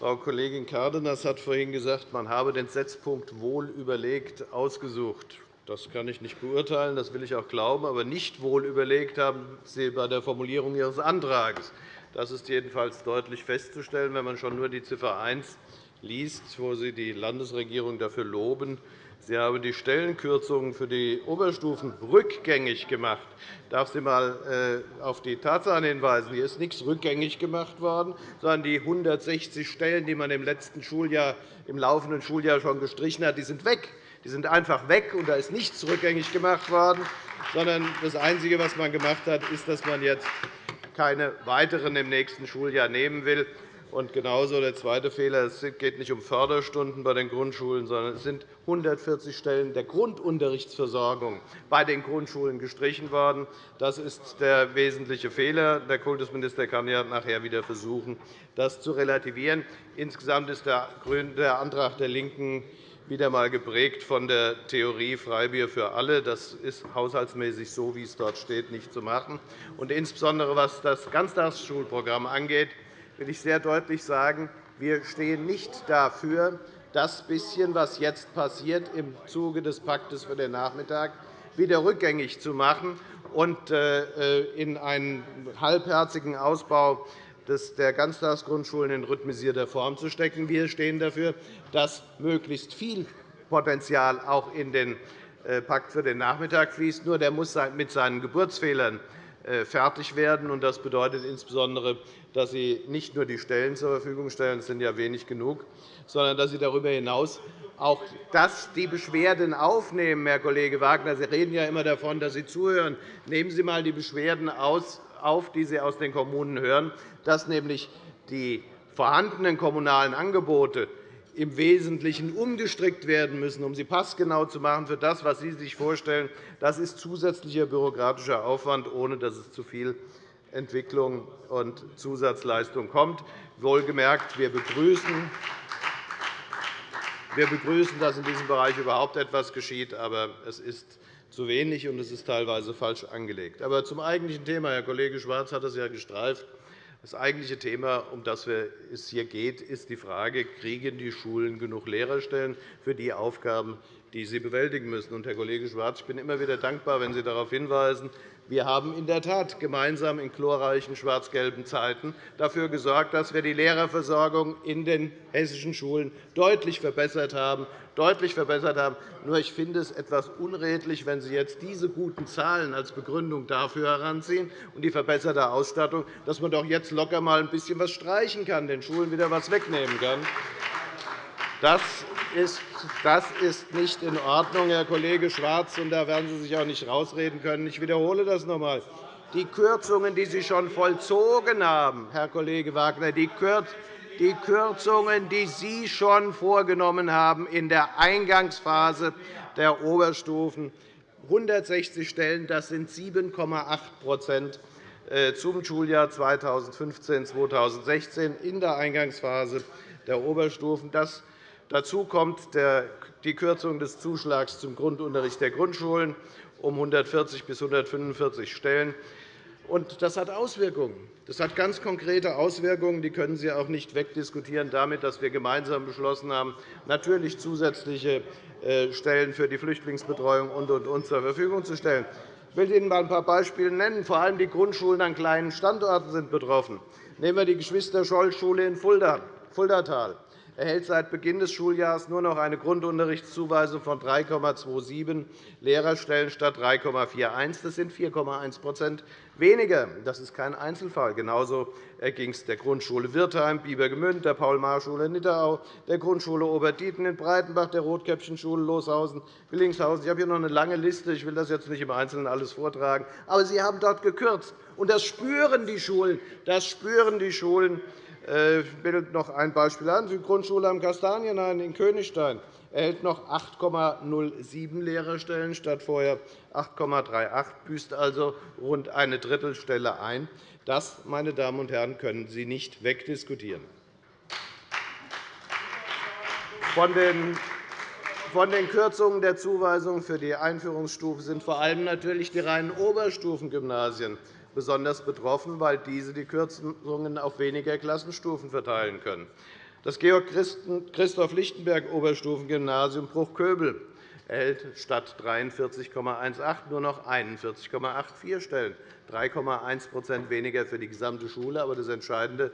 Frau Kollegin Cárdenas hat vorhin gesagt, man habe den Setzpunkt wohl überlegt ausgesucht. Das kann ich nicht beurteilen, das will ich auch glauben. Aber nicht wohl überlegt haben Sie bei der Formulierung Ihres Antrags. Das ist jedenfalls deutlich festzustellen, wenn man schon nur die Ziffer 1 liest, wo Sie die Landesregierung dafür loben, Sie haben die Stellenkürzungen für die Oberstufen rückgängig gemacht. Ich darf Sie einmal äh, auf die Tatsachen hinweisen. Hier ist nichts rückgängig gemacht worden, sondern die 160 Stellen, die man im letzten Schuljahr, im laufenden Schuljahr schon gestrichen hat, sind weg. Die sind einfach weg, und da ist nichts rückgängig gemacht worden, sondern das Einzige, was man gemacht hat, ist, dass man jetzt keine weiteren im nächsten Schuljahr nehmen will. Und genauso der zweite Fehler. Es geht nicht um Förderstunden bei den Grundschulen, sondern es sind 140 Stellen der Grundunterrichtsversorgung bei den Grundschulen gestrichen worden. Das ist der wesentliche Fehler. Der Kultusminister kann ja nachher wieder versuchen, das zu relativieren. Insgesamt ist der Antrag der LINKEN wieder einmal geprägt von der Theorie Freibier für alle. Das ist haushaltsmäßig so, wie es dort steht, nicht zu machen. Und insbesondere was das Ganztagsschulprogramm angeht, will ich sehr deutlich sagen, wir stehen nicht dafür, das bisschen, was jetzt passiert im Zuge des Paktes für den Nachmittag, wieder rückgängig zu machen und äh, in einen halbherzigen Ausbau der Ganztagsgrundschulen in rhythmisierter Form zu stecken. Wir stehen dafür, dass möglichst viel Potenzial auch in den äh, Pakt für den Nachmittag fließt. Nur der muss mit seinen Geburtsfehlern äh, fertig werden. Das bedeutet insbesondere, dass Sie nicht nur die Stellen zur Verfügung stellen, das sind ja wenig genug, sondern dass Sie darüber hinaus auch das die Beschwerden aufnehmen, Herr Kollege Wagner. Sie reden ja immer davon, dass Sie zuhören. Nehmen Sie einmal die Beschwerden auf, die Sie aus den Kommunen hören, dass nämlich die vorhandenen kommunalen Angebote im Wesentlichen umgestrickt werden müssen, um sie passgenau zu machen für das, was Sie sich vorstellen. Das ist zusätzlicher bürokratischer Aufwand, ohne dass es zu viel Entwicklung und Zusatzleistung kommt. Wohlgemerkt, wir begrüßen, wir begrüßen, dass in diesem Bereich überhaupt etwas geschieht. Aber es ist zu wenig, und es ist teilweise falsch angelegt. Aber zum eigentlichen Thema. Herr Kollege Schwarz hat es ja gestreift. Das eigentliche Thema, um das es hier geht, ist die Frage, kriegen die Schulen genug Lehrerstellen für die Aufgaben, die sie bewältigen müssen. Und, Herr Kollege Schwarz, ich bin immer wieder dankbar, wenn Sie darauf hinweisen, wir haben in der Tat gemeinsam in glorreichen schwarz-gelben Zeiten dafür gesorgt, dass wir die Lehrerversorgung in den hessischen Schulen deutlich verbessert haben. Deutlich verbessert haben. Nur ich finde es etwas unredlich, wenn Sie jetzt diese guten Zahlen als Begründung dafür heranziehen und die verbesserte Ausstattung, dass man doch jetzt locker mal ein bisschen was streichen kann, den Schulen wieder was wegnehmen kann. Das ist, nicht in Ordnung, Herr Kollege Schwarz, und da werden Sie sich auch nicht herausreden können. Ich wiederhole das noch einmal. Die Kürzungen, die Sie schon vollzogen haben, Herr Kollege Wagner, die die Kürzungen, die Sie schon vorgenommen haben in der Eingangsphase der Oberstufen, 160 Stellen, das sind 7,8 äh, zum Schuljahr 2015-2016 in der Eingangsphase der Oberstufen. Das Dazu kommt die Kürzung des Zuschlags zum Grundunterricht der Grundschulen um 140 bis 145 Stellen. Das hat Auswirkungen. Das hat ganz konkrete Auswirkungen. Die können Sie auch nicht wegdiskutieren damit, dass wir gemeinsam beschlossen haben, natürlich zusätzliche äh, Stellen für die Flüchtlingsbetreuung und, und, und zur Verfügung zu stellen. Ich will Ihnen ein paar Beispiele nennen. Vor allem die Grundschulen an kleinen Standorten sind betroffen. Nehmen wir die Geschwister-Scholl-Schule in Fulda, Fuldatal erhält seit Beginn des Schuljahres nur noch eine Grundunterrichtszuweisung von 3,27 Lehrerstellen statt 3,41. Das sind 4,1 weniger. Das ist kein Einzelfall. Genauso ging es der Grundschule Wirtheim, Biebergemünd, der Paul-Mahr-Schule Nidderau, der Grundschule Oberdieten in Breitenbach, der Rotkäppchenschule Loshausen, Willingshausen. Ich habe hier noch eine lange Liste. Ich will das jetzt nicht im Einzelnen alles vortragen. Aber Sie haben dort gekürzt. Und das spüren die Schulen. Das spüren die Schulen. Äh, ich will noch ein Beispiel an. Die Grundschule am Kastanienhain in Königstein erhält noch 8,07 Lehrerstellen statt vorher 8,38, büßt also rund eine Drittelstelle ein. Das, meine Damen und Herren, können Sie nicht wegdiskutieren. Von den von den Kürzungen der Zuweisung für die Einführungsstufe sind vor allem natürlich die reinen Oberstufengymnasien besonders betroffen, weil diese die Kürzungen auf weniger Klassenstufen verteilen können. Das Georg-Christoph-Lichtenberg-Oberstufengymnasium Bruchköbel erhält statt 43,18 nur noch 41,84 Stellen, 3,1 weniger für die gesamte Schule, aber das Entscheidende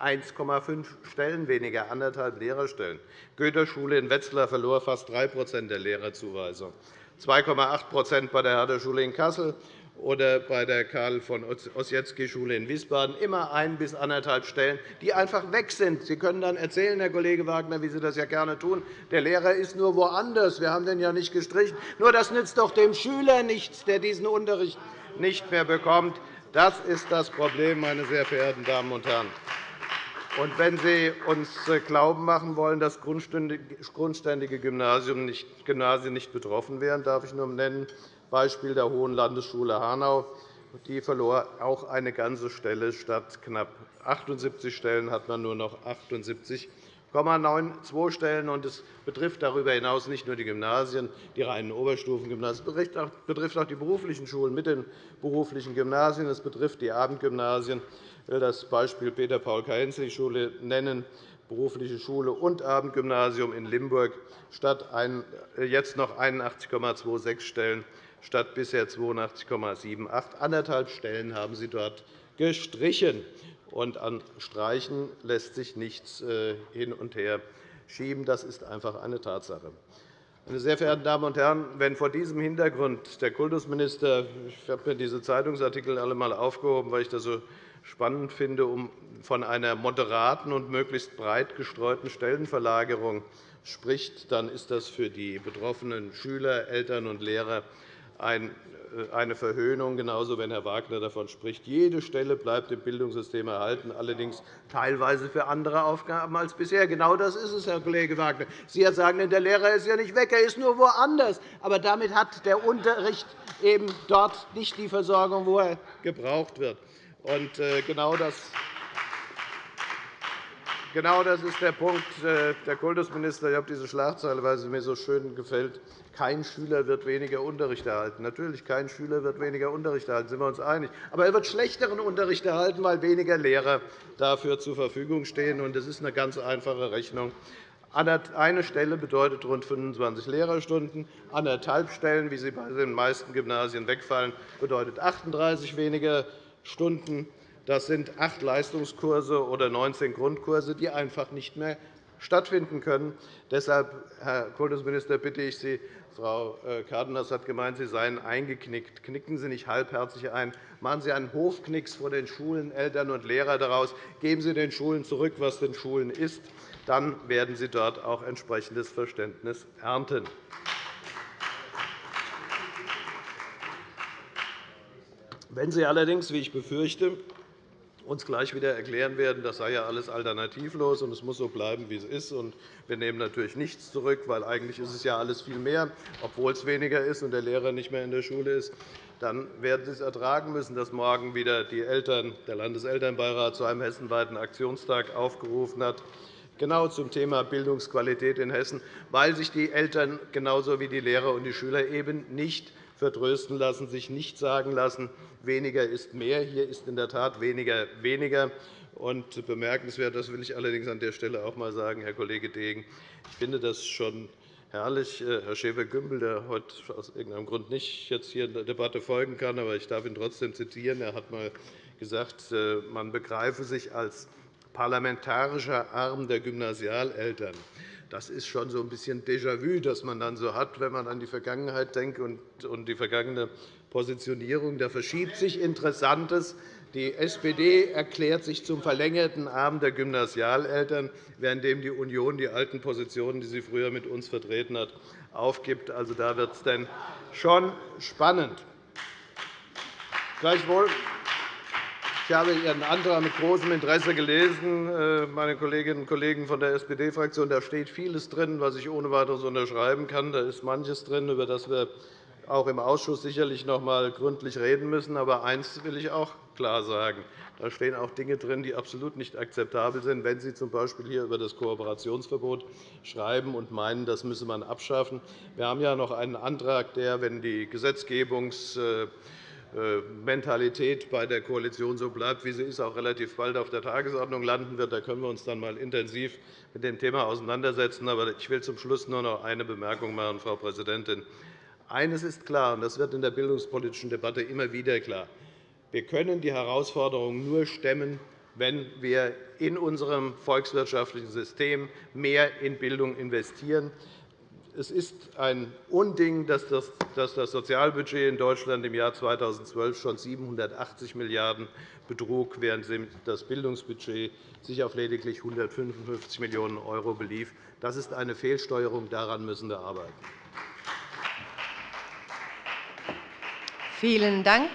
1,5 Stellen weniger, anderthalb Lehrerstellen. Goethe-Schule in Wetzlar verlor fast 3 der Lehrerzuweisung, 2,8 bei der Herder-Schule in Kassel, oder bei der Karl von Ossietzky-Schule in Wiesbaden immer ein bis anderthalb Stellen, die einfach weg sind. Sie können dann erzählen, Herr Kollege Wagner, wie Sie das ja gerne tun, der Lehrer ist nur woanders, wir haben den ja nicht gestrichen. Nur das nützt doch dem Schüler nichts, der diesen Unterricht nicht mehr bekommt. Das ist das Problem, meine sehr verehrten Damen und Herren. Und wenn Sie uns äh, glauben machen wollen, dass grundständige Gymnasien nicht betroffen wären, darf ich nur nennen, Beispiel der Hohen Landesschule Hanau. Die verlor auch eine ganze Stelle. Statt knapp 78 Stellen hat man nur noch 78,92 Stellen. Es betrifft darüber hinaus nicht nur die Gymnasien, die reinen Oberstufengymnasien. Es betrifft auch die beruflichen Schulen mit den beruflichen Gymnasien. Es betrifft die Abendgymnasien. Ich will das Beispiel Peter-Paul-Kaenzli-Schule nennen berufliche Schule und Abendgymnasium in Limburg statt äh, jetzt noch 81,26 Stellen statt bisher 82,78. Anderthalb Stellen haben Sie dort gestrichen. Und an Streichen lässt sich nichts äh, hin und her schieben. Das ist einfach eine Tatsache. Meine sehr verehrten Damen und Herren, wenn vor diesem Hintergrund der Kultusminister – ich habe mir diese Zeitungsartikel alle einmal aufgehoben, weil ich das so spannend finde, um von einer moderaten und möglichst breit gestreuten Stellenverlagerung spricht, dann ist das für die betroffenen Schüler, Eltern und Lehrer äh, eine Verhöhnung, genauso wenn Herr Wagner davon spricht. Jede Stelle bleibt im Bildungssystem erhalten, allerdings teilweise für andere Aufgaben als bisher. Genau das ist es, Herr Kollege Wagner. Sie sagen, der Lehrer ist ja nicht weg, er ist nur woanders. Aber damit hat der Unterricht eben dort nicht die Versorgung, wo er gebraucht wird. Und äh, genau das Genau das ist der Punkt, äh, Herr Kultusminister. Ich habe diese Schlagzeile, weil sie mir so schön gefällt. Kein Schüler wird weniger Unterricht erhalten. Natürlich, kein Schüler wird weniger Unterricht erhalten, sind wir uns einig. Aber er wird schlechteren Unterricht erhalten, weil weniger Lehrer dafür zur Verfügung stehen. Das ist eine ganz einfache Rechnung. Eine Stelle bedeutet rund 25 Lehrerstunden. Anderthalb Stellen, wie sie bei den meisten Gymnasien wegfallen, bedeutet 38 weniger Stunden. Das sind acht Leistungskurse oder 19 Grundkurse, die einfach nicht mehr stattfinden können. Deshalb, Herr Kultusminister, bitte ich Sie, Frau äh, Cárdenas hat gemeint, Sie seien eingeknickt. Knicken Sie nicht halbherzig ein. Machen Sie einen Hofknicks vor den Schulen, Eltern und Lehrern daraus. Geben Sie den Schulen zurück, was den Schulen ist. Dann werden Sie dort auch entsprechendes Verständnis ernten. Wenn Sie allerdings, wie ich befürchte, uns gleich wieder erklären werden, das sei ja alles alternativlos und es muss so bleiben, wie es ist. Und wir nehmen natürlich nichts zurück, weil eigentlich ist es ja alles viel mehr, obwohl es weniger ist und der Lehrer nicht mehr in der Schule ist. Dann werden Sie es ertragen müssen, dass morgen wieder die Eltern, der Landeselternbeirat zu einem hessenweiten Aktionstag aufgerufen hat, genau zum Thema Bildungsqualität in Hessen, weil sich die Eltern genauso wie die Lehrer und die Schüler eben nicht vertrösten lassen, sich nicht sagen lassen, weniger ist mehr. Hier ist in der Tat weniger weniger. Und bemerkenswert, das will ich allerdings an der Stelle auch einmal sagen, Herr Kollege Degen, ich finde das schon herrlich, äh, Herr Schäfer-Gümbel, der heute aus irgendeinem Grund nicht jetzt hier der Debatte folgen kann, aber ich darf ihn trotzdem zitieren. Er hat einmal gesagt, äh, man begreife sich als parlamentarischer Arm der Gymnasialeltern. Das ist schon so ein bisschen Déjà-vu, das man dann so hat, wenn man an die Vergangenheit denkt und die vergangene Positionierung. Da verschiebt sich Interessantes. Die SPD erklärt sich zum verlängerten Arm der Gymnasialeltern, während die Union die alten Positionen, die sie früher mit uns vertreten hat, aufgibt. Also, da wird es dann schon spannend. Gleichwohl ich habe Ihren Antrag mit großem Interesse gelesen, äh, meine Kolleginnen und Kollegen von der SPD-Fraktion. Da steht vieles drin, was ich ohne weiteres unterschreiben kann. Da ist manches drin, über das wir auch im Ausschuss sicherlich noch einmal gründlich reden müssen. Aber eines will ich auch klar sagen. Da stehen auch Dinge drin, die absolut nicht akzeptabel sind, wenn Sie z. B. hier über das Kooperationsverbot schreiben und meinen, das müsse man abschaffen. Wir haben ja noch einen Antrag, der, wenn die Gesetzgebungs äh, Mentalität bei der Koalition so bleibt, wie sie ist, auch relativ bald auf der Tagesordnung landen wird. Da können wir uns dann einmal intensiv mit dem Thema auseinandersetzen. Aber ich will zum Schluss nur noch eine Bemerkung machen, Frau Präsidentin. Eines ist klar, und das wird in der bildungspolitischen Debatte immer wieder klar. Wir können die Herausforderungen nur stemmen, wenn wir in unserem volkswirtschaftlichen System mehr in Bildung investieren. Es ist ein Unding, dass das Sozialbudget in Deutschland im Jahr 2012 schon 780 Milliarden € betrug, während das Bildungsbudget sich auf lediglich 155 Millionen € belief. Das ist eine Fehlsteuerung. Daran müssen wir arbeiten. Vielen Dank.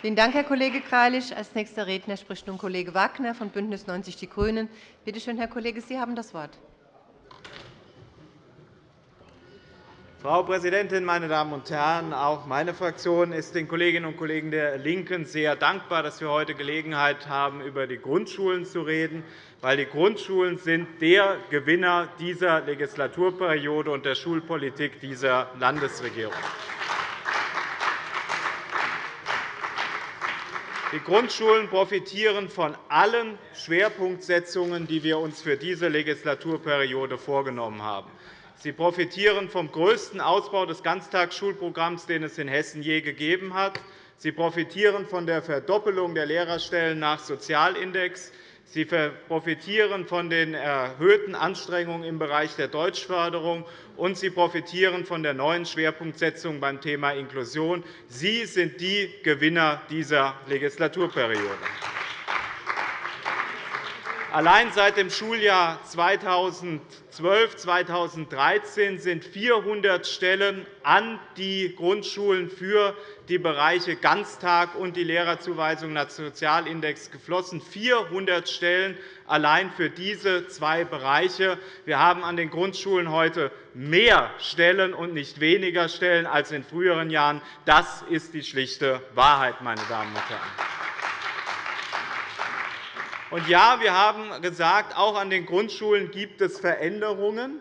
Vielen Dank, Herr Kollege Greilich. Als nächster Redner spricht nun Kollege Wagner von BÜNDNIS 90 die GRÜNEN. Bitte schön, Herr Kollege, Sie haben das Wort. Frau Präsidentin, meine Damen und Herren! Auch meine Fraktion ist den Kolleginnen und Kollegen der LINKEN sehr dankbar, dass wir heute Gelegenheit haben, über die Grundschulen zu reden, weil die Grundschulen sind der Gewinner dieser Legislaturperiode und der Schulpolitik dieser Landesregierung. Die Grundschulen profitieren von allen Schwerpunktsetzungen, die wir uns für diese Legislaturperiode vorgenommen haben. Sie profitieren vom größten Ausbau des Ganztagsschulprogramms, den es in Hessen je gegeben hat. Sie profitieren von der Verdoppelung der Lehrerstellen nach Sozialindex. Sie profitieren von den erhöhten Anstrengungen im Bereich der Deutschförderung, und sie profitieren von der neuen Schwerpunktsetzung beim Thema Inklusion. Sie sind die Gewinner dieser Legislaturperiode. Allein seit dem Schuljahr 2012-2013 sind 400 Stellen an die Grundschulen für die Bereiche Ganztag und die Lehrerzuweisung nach Sozialindex geflossen. 400 Stellen allein für diese zwei Bereiche. Wir haben an den Grundschulen heute mehr Stellen und nicht weniger Stellen als in früheren Jahren. Das ist die schlichte Wahrheit, meine Damen und Herren. Und ja, wir haben gesagt, auch an den Grundschulen gibt es Veränderungen.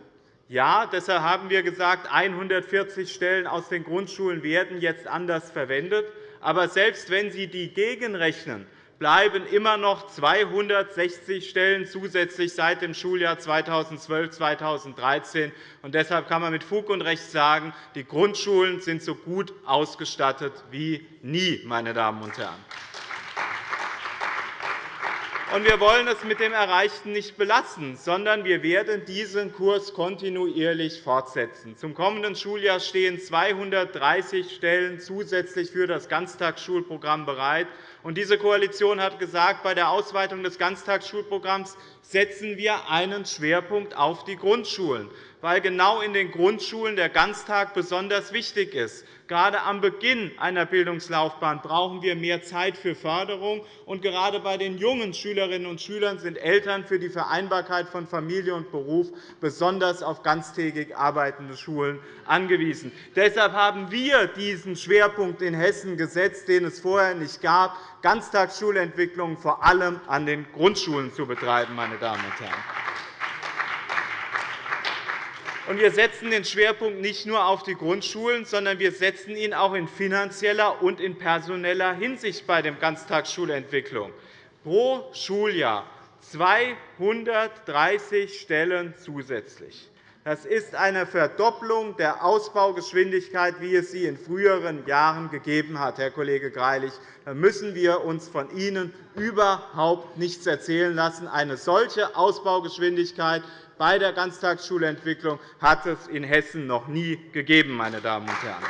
Ja, deshalb haben wir gesagt, 140 Stellen aus den Grundschulen werden jetzt anders verwendet. Aber selbst wenn Sie die gegenrechnen, bleiben immer noch 260 Stellen zusätzlich seit dem Schuljahr 2012-2013. Deshalb kann man mit Fug und Recht sagen, die Grundschulen sind so gut ausgestattet wie nie. Meine Damen und Herren. Und wir wollen es mit dem Erreichten nicht belassen, sondern wir werden diesen Kurs kontinuierlich fortsetzen. Zum kommenden Schuljahr stehen 230 Stellen zusätzlich für das Ganztagsschulprogramm bereit. Diese Koalition hat gesagt, bei der Ausweitung des Ganztagsschulprogramms setzen wir einen Schwerpunkt auf die Grundschulen weil genau in den Grundschulen der Ganztag besonders wichtig ist. Gerade am Beginn einer Bildungslaufbahn brauchen wir mehr Zeit für Förderung. Und gerade bei den jungen Schülerinnen und Schülern sind Eltern für die Vereinbarkeit von Familie und Beruf besonders auf ganztägig arbeitende Schulen angewiesen. Deshalb haben wir diesen Schwerpunkt in Hessen gesetzt, den es vorher nicht gab, Ganztagsschulentwicklung vor allem an den Grundschulen zu betreiben. Meine Damen und Herren. Wir setzen den Schwerpunkt nicht nur auf die Grundschulen, sondern wir setzen ihn auch in finanzieller und in personeller Hinsicht bei der Ganztagsschulentwicklung. Pro Schuljahr 230 Stellen zusätzlich. Das ist eine Verdopplung der Ausbaugeschwindigkeit, wie es sie in früheren Jahren gegeben hat, Herr Kollege Greilich. Da müssen wir uns von Ihnen überhaupt nichts erzählen lassen. Eine solche Ausbaugeschwindigkeit bei der Ganztagsschulentwicklung hat es in Hessen noch nie gegeben. Meine Damen und Herren.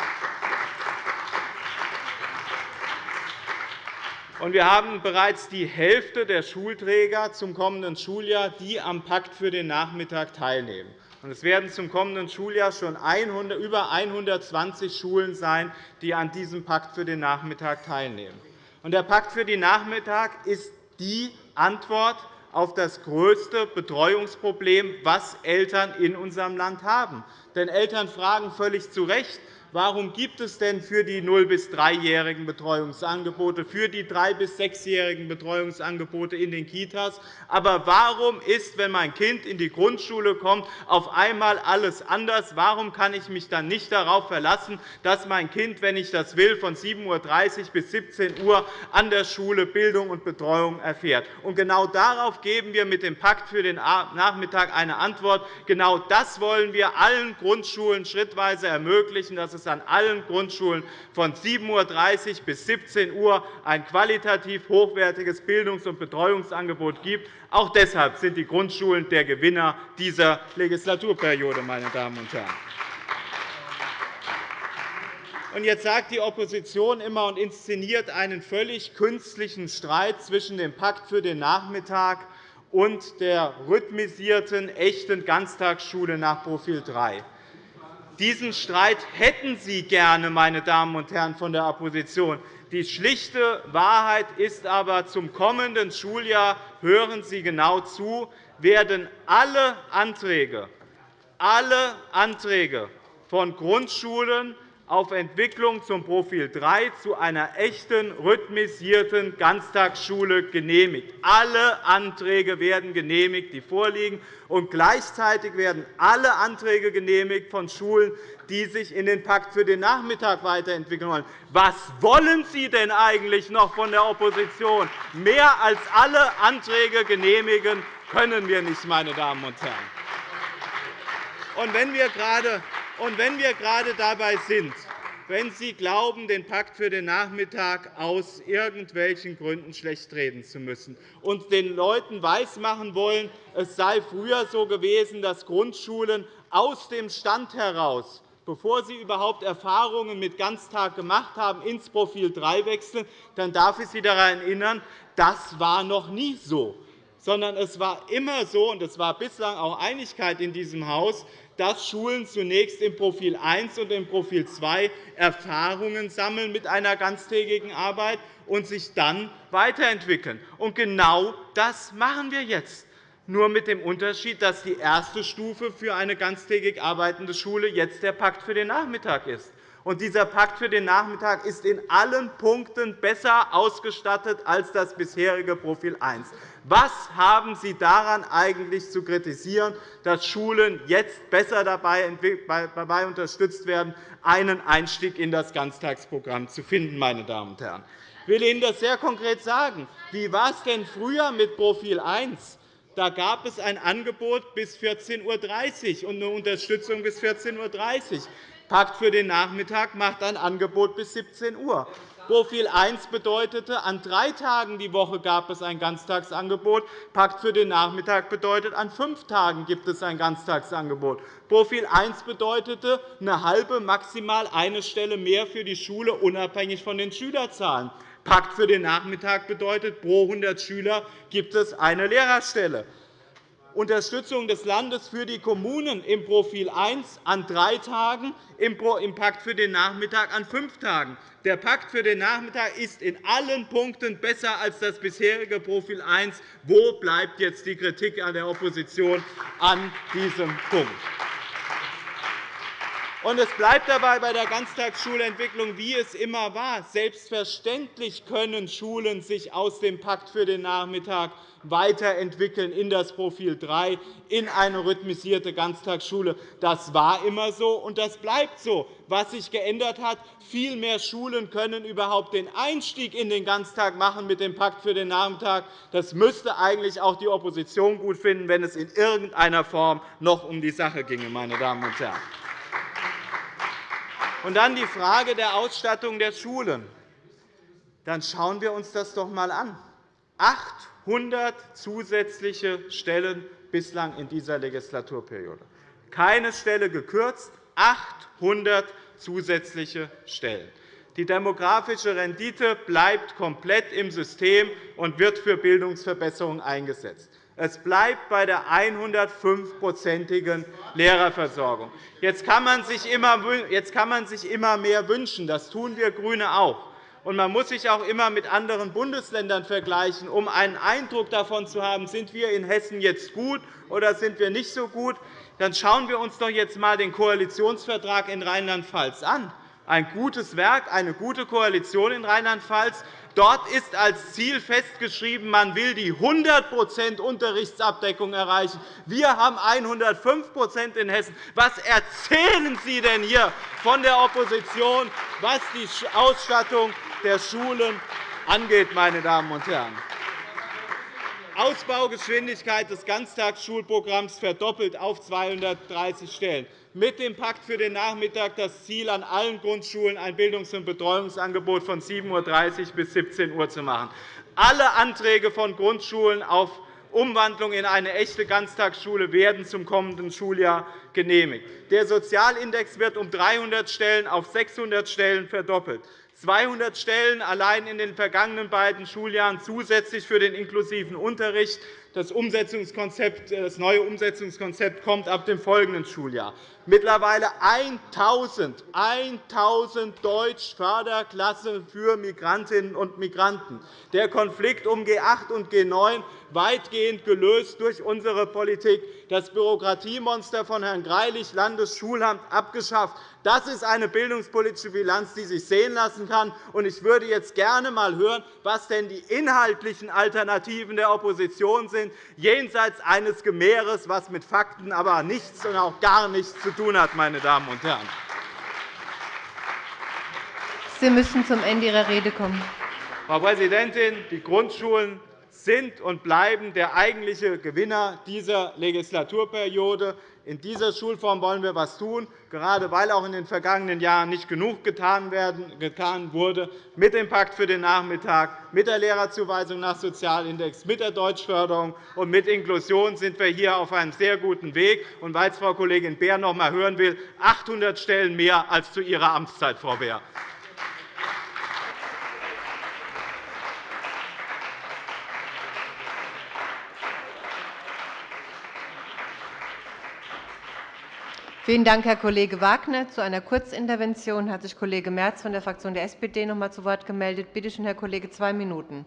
Wir haben bereits die Hälfte der Schulträger zum kommenden Schuljahr, die am Pakt für den Nachmittag teilnehmen. Es werden zum kommenden Schuljahr schon über 120 Schulen sein, die an diesem Pakt für den Nachmittag teilnehmen. Der Pakt für den Nachmittag ist die Antwort auf das größte Betreuungsproblem, das Eltern in unserem Land haben. Denn Eltern fragen völlig zu Recht, Warum gibt es denn für die 0- bis 3-jährigen Betreuungsangebote, für die 3- bis 6-jährigen Betreuungsangebote in den Kitas? Aber warum ist, wenn mein Kind in die Grundschule kommt, auf einmal alles anders? Warum kann ich mich dann nicht darauf verlassen, dass mein Kind, wenn ich das will, von 7.30 Uhr bis 17 Uhr an der Schule Bildung und Betreuung erfährt? Und genau darauf geben wir mit dem Pakt für den Nachmittag eine Antwort. Genau das wollen wir allen Grundschulen schrittweise ermöglichen, dass es an allen Grundschulen von 7.30 Uhr bis 17 Uhr ein qualitativ hochwertiges Bildungs- und Betreuungsangebot gibt. Auch deshalb sind die Grundschulen der Gewinner dieser Legislaturperiode. Meine Damen und Herren. Jetzt sagt die Opposition immer und inszeniert einen völlig künstlichen Streit zwischen dem Pakt für den Nachmittag und der rhythmisierten, echten Ganztagsschule nach Profil 3. Diesen Streit hätten Sie gerne, meine Damen und Herren von der Opposition. Die schlichte Wahrheit ist aber, zum kommenden Schuljahr hören Sie genau zu, werden alle Anträge, alle Anträge von Grundschulen auf Entwicklung zum Profil 3 zu einer echten, rhythmisierten Ganztagsschule genehmigt. Alle Anträge werden genehmigt, die vorliegen, und gleichzeitig werden alle Anträge genehmigt von Schulen, die sich in den Pakt für den Nachmittag weiterentwickeln wollen. Was wollen Sie denn eigentlich noch von der Opposition? Mehr als alle Anträge genehmigen können wir nicht, meine Damen und Herren. Und wenn wir gerade und wenn wir gerade dabei sind, wenn Sie glauben, den Pakt für den Nachmittag aus irgendwelchen Gründen schlechtreden zu müssen und den Leuten weismachen wollen, es sei früher so gewesen, dass Grundschulen aus dem Stand heraus bevor Sie überhaupt Erfahrungen mit Ganztag gemacht haben, ins Profil 3 wechseln, dann darf ich Sie daran erinnern, das war noch nie so sondern es war immer so, und es war bislang auch Einigkeit in diesem Haus, dass Schulen zunächst im Profil 1 und im Profil 2 Erfahrungen sammeln mit einer ganztägigen Arbeit und sich dann weiterentwickeln. Und genau das machen wir jetzt, nur mit dem Unterschied, dass die erste Stufe für eine ganztägig arbeitende Schule jetzt der Pakt für den Nachmittag ist. Und dieser Pakt für den Nachmittag ist in allen Punkten besser ausgestattet als das bisherige Profil 1. Was haben Sie daran eigentlich zu kritisieren, dass Schulen jetzt besser dabei unterstützt werden, einen Einstieg in das Ganztagsprogramm zu finden? Meine Damen und Herren? Ich will Ihnen das sehr konkret sagen. Wie war es denn früher mit Profil 1? Da gab es ein Angebot bis 14.30 Uhr und eine Unterstützung bis 14.30 Uhr. Pakt für den Nachmittag macht ein Angebot bis 17 Uhr. Profil 1 bedeutete, an drei Tagen die Woche gab es ein Ganztagsangebot. Pakt für den Nachmittag bedeutet, an fünf Tagen gibt es ein Ganztagsangebot. Profil 1 bedeutete eine halbe, maximal eine Stelle mehr für die Schule, unabhängig von den Schülerzahlen. Pakt für den Nachmittag bedeutet, pro 100 Schüler gibt es eine Lehrerstelle. Unterstützung des Landes für die Kommunen im Profil 1 an drei Tagen, im Pakt für den Nachmittag an fünf Tagen. Der Pakt für den Nachmittag ist in allen Punkten besser als das bisherige Profil 1. Wo bleibt jetzt die Kritik an der Opposition an diesem Punkt? Und es bleibt dabei bei der Ganztagsschulentwicklung, wie es immer war. Selbstverständlich können Schulen sich aus dem Pakt für den Nachmittag weiterentwickeln in das Profil 3, in eine rhythmisierte Ganztagsschule. Das war immer so, und das bleibt so. Was sich geändert hat, viel mehr Schulen können überhaupt den Einstieg in den Ganztag machen mit dem Pakt für den Nachmittag. Das müsste eigentlich auch die Opposition gut finden, wenn es in irgendeiner Form noch um die Sache ginge. Meine Damen und Herren. Und dann die Frage der Ausstattung der Schulen. Dann schauen wir uns das doch einmal an. 800 zusätzliche Stellen bislang in dieser Legislaturperiode. Keine Stelle gekürzt, 800 zusätzliche Stellen. Die demografische Rendite bleibt komplett im System und wird für Bildungsverbesserungen eingesetzt. Es bleibt bei der 105-prozentigen Lehrerversorgung. Jetzt kann man sich immer mehr wünschen. Das tun wir GRÜNE auch. Und man muss sich auch immer mit anderen Bundesländern vergleichen, um einen Eindruck davon zu haben, sind wir in Hessen jetzt gut oder sind wir nicht so gut. Dann schauen wir uns doch jetzt einmal den Koalitionsvertrag in Rheinland-Pfalz an. Ein gutes Werk, eine gute Koalition in Rheinland-Pfalz. Dort ist als Ziel festgeschrieben, man will die 100% Unterrichtsabdeckung erreichen. Wir haben 105% in Hessen. Was erzählen Sie denn hier von der Opposition, was die Ausstattung der Schulen angeht, meine Damen und Herren? Ausbaugeschwindigkeit des Ganztagsschulprogramms verdoppelt auf 230 Stellen mit dem Pakt für den Nachmittag das Ziel, an allen Grundschulen ein Bildungs- und Betreuungsangebot von 7.30 Uhr bis 17 Uhr zu machen. Alle Anträge von Grundschulen auf Umwandlung in eine echte Ganztagsschule werden zum kommenden Schuljahr genehmigt. Der Sozialindex wird um 300 Stellen auf 600 Stellen verdoppelt. 200 Stellen allein in den vergangenen beiden Schuljahren zusätzlich für den inklusiven Unterricht. Das, Umsetzungskonzept, das neue Umsetzungskonzept kommt ab dem folgenden Schuljahr. Mittlerweile 1.000 1.000 Deutschförderklassen für Migrantinnen und Migranten. Der Konflikt um G8 und G9 weitgehend gelöst durch unsere Politik. Das Bürokratiemonster von Herrn Greilich, Landesschulamt, abgeschafft. Das ist eine bildungspolitische Bilanz, die sich sehen lassen kann. Ich würde jetzt gerne einmal hören, was denn die inhaltlichen Alternativen der Opposition sind, jenseits eines Gemehres, das mit Fakten aber nichts und auch gar nichts zu tun hat. Meine Damen und Herren. Sie müssen zum Ende Ihrer Rede kommen. Frau Präsidentin, die Grundschulen sind und bleiben der eigentliche Gewinner dieser Legislaturperiode. In dieser Schulform wollen wir etwas tun, gerade weil auch in den vergangenen Jahren nicht genug getan wurde, mit dem Pakt für den Nachmittag, mit der Lehrerzuweisung nach Sozialindex, mit der Deutschförderung und mit Inklusion sind wir hier auf einem sehr guten Weg. Und weil es Frau Kollegin Beer noch einmal hören will, 800 Stellen mehr als zu Ihrer Amtszeit, Frau Beer. Vielen Dank, Herr Kollege Wagner. Zu einer Kurzintervention hat sich Kollege Merz von der Fraktion der SPD noch einmal zu Wort gemeldet. Bitte schön, Herr Kollege, zwei Minuten.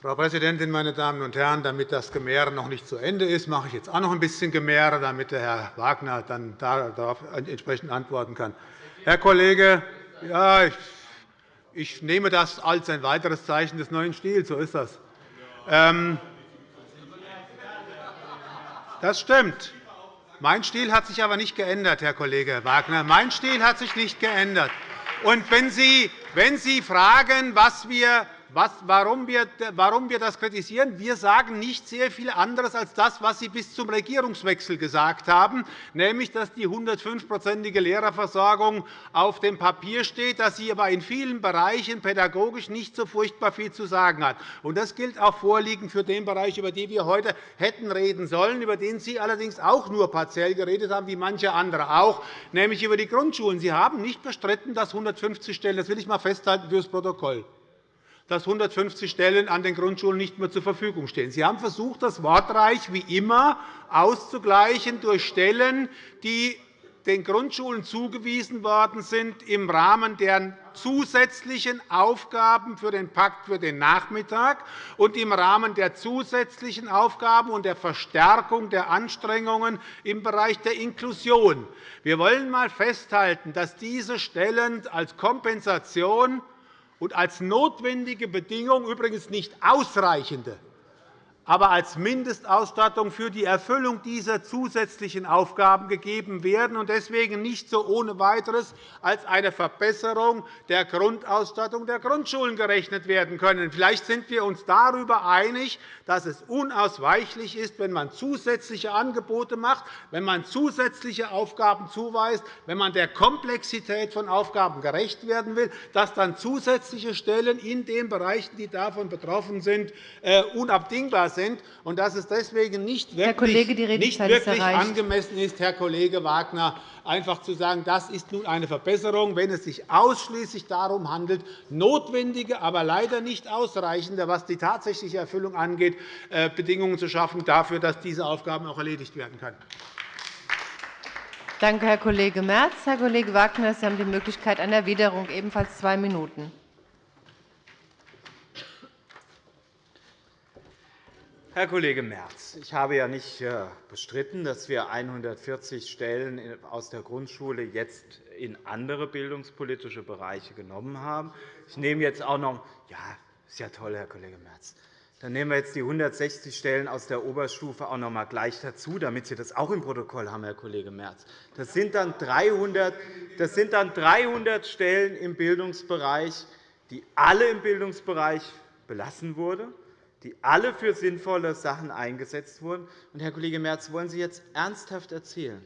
Frau Präsidentin, meine Damen und Herren! Damit das Gemäre noch nicht zu Ende ist, mache ich jetzt auch noch ein bisschen Gemäre, damit Herr Wagner dann darauf entsprechend antworten kann. Herr Kollege, ja, ich, ich nehme das als ein weiteres Zeichen des neuen Stils. So ist das. Ähm, das stimmt. Mein Stil hat sich aber nicht geändert, Herr Kollege Wagner. Mein Stil hat sich nicht geändert. Und wenn Sie, wenn Sie fragen, was wir was, warum, wir, warum wir das kritisieren. Wir sagen nicht sehr viel anderes als das, was Sie bis zum Regierungswechsel gesagt haben, nämlich, dass die 105-prozentige Lehrerversorgung auf dem Papier steht, dass sie aber in vielen Bereichen pädagogisch nicht so furchtbar viel zu sagen hat. Das gilt auch vorliegend für den Bereich, über den wir heute hätten reden sollen, über den Sie allerdings auch nur partiell geredet haben, wie manche andere auch, nämlich über die Grundschulen. Sie haben nicht bestritten, dass 150 Stellen, das will ich einmal festhalten fürs Protokoll, dass 150 Stellen an den Grundschulen nicht mehr zur Verfügung stehen. Sie haben versucht, das wortreich wie immer auszugleichen durch Stellen, die den Grundschulen zugewiesen worden sind im Rahmen der zusätzlichen Aufgaben für den Pakt für den Nachmittag und im Rahmen der zusätzlichen Aufgaben und der Verstärkung der Anstrengungen im Bereich der Inklusion. Wir wollen einmal festhalten, dass diese Stellen als Kompensation und als notwendige Bedingung, übrigens nicht ausreichende, aber als Mindestausstattung für die Erfüllung dieser zusätzlichen Aufgaben gegeben werden und deswegen nicht so ohne weiteres als eine Verbesserung der Grundausstattung der Grundschulen gerechnet werden können. Vielleicht sind wir uns darüber einig, dass es unausweichlich ist, wenn man zusätzliche Angebote macht, wenn man zusätzliche Aufgaben zuweist, wenn man der Komplexität von Aufgaben gerecht werden will, dass dann zusätzliche Stellen in den Bereichen, die davon betroffen sind, äh, unabdingbar sind und dass es deswegen nicht wirklich, Kollege, nicht wirklich angemessen ist, Herr Kollege Wagner, einfach zu sagen, das ist nun eine Verbesserung, wenn es sich ausschließlich darum handelt, notwendige, aber leider nicht ausreichende, was die tatsächliche Erfüllung angeht, äh, Bedingungen zu schaffen dafür, dass diese Aufgaben auch erledigt werden können. Danke, Herr Kollege Merz. Herr Kollege Wagner, Sie haben die Möglichkeit einer Erwiderung, ebenfalls zwei Minuten. Herr Kollege Merz, ich habe ja nicht äh, bestritten, dass wir 140 Stellen aus der Grundschule jetzt in andere bildungspolitische Bereiche genommen haben. Ich nehme jetzt auch noch ja, ist ja toll, Herr Kollege Merz. Dann nehmen wir jetzt die 160 Stellen aus der Oberstufe auch noch einmal gleich dazu, damit Sie das auch im Protokoll haben, Herr Kollege Merz. Das sind dann 300, das sind dann 300 Stellen im Bildungsbereich, die alle im Bildungsbereich belassen wurden die alle für sinnvolle Sachen eingesetzt wurden. Und, Herr Kollege Merz, wollen Sie jetzt ernsthaft erzählen,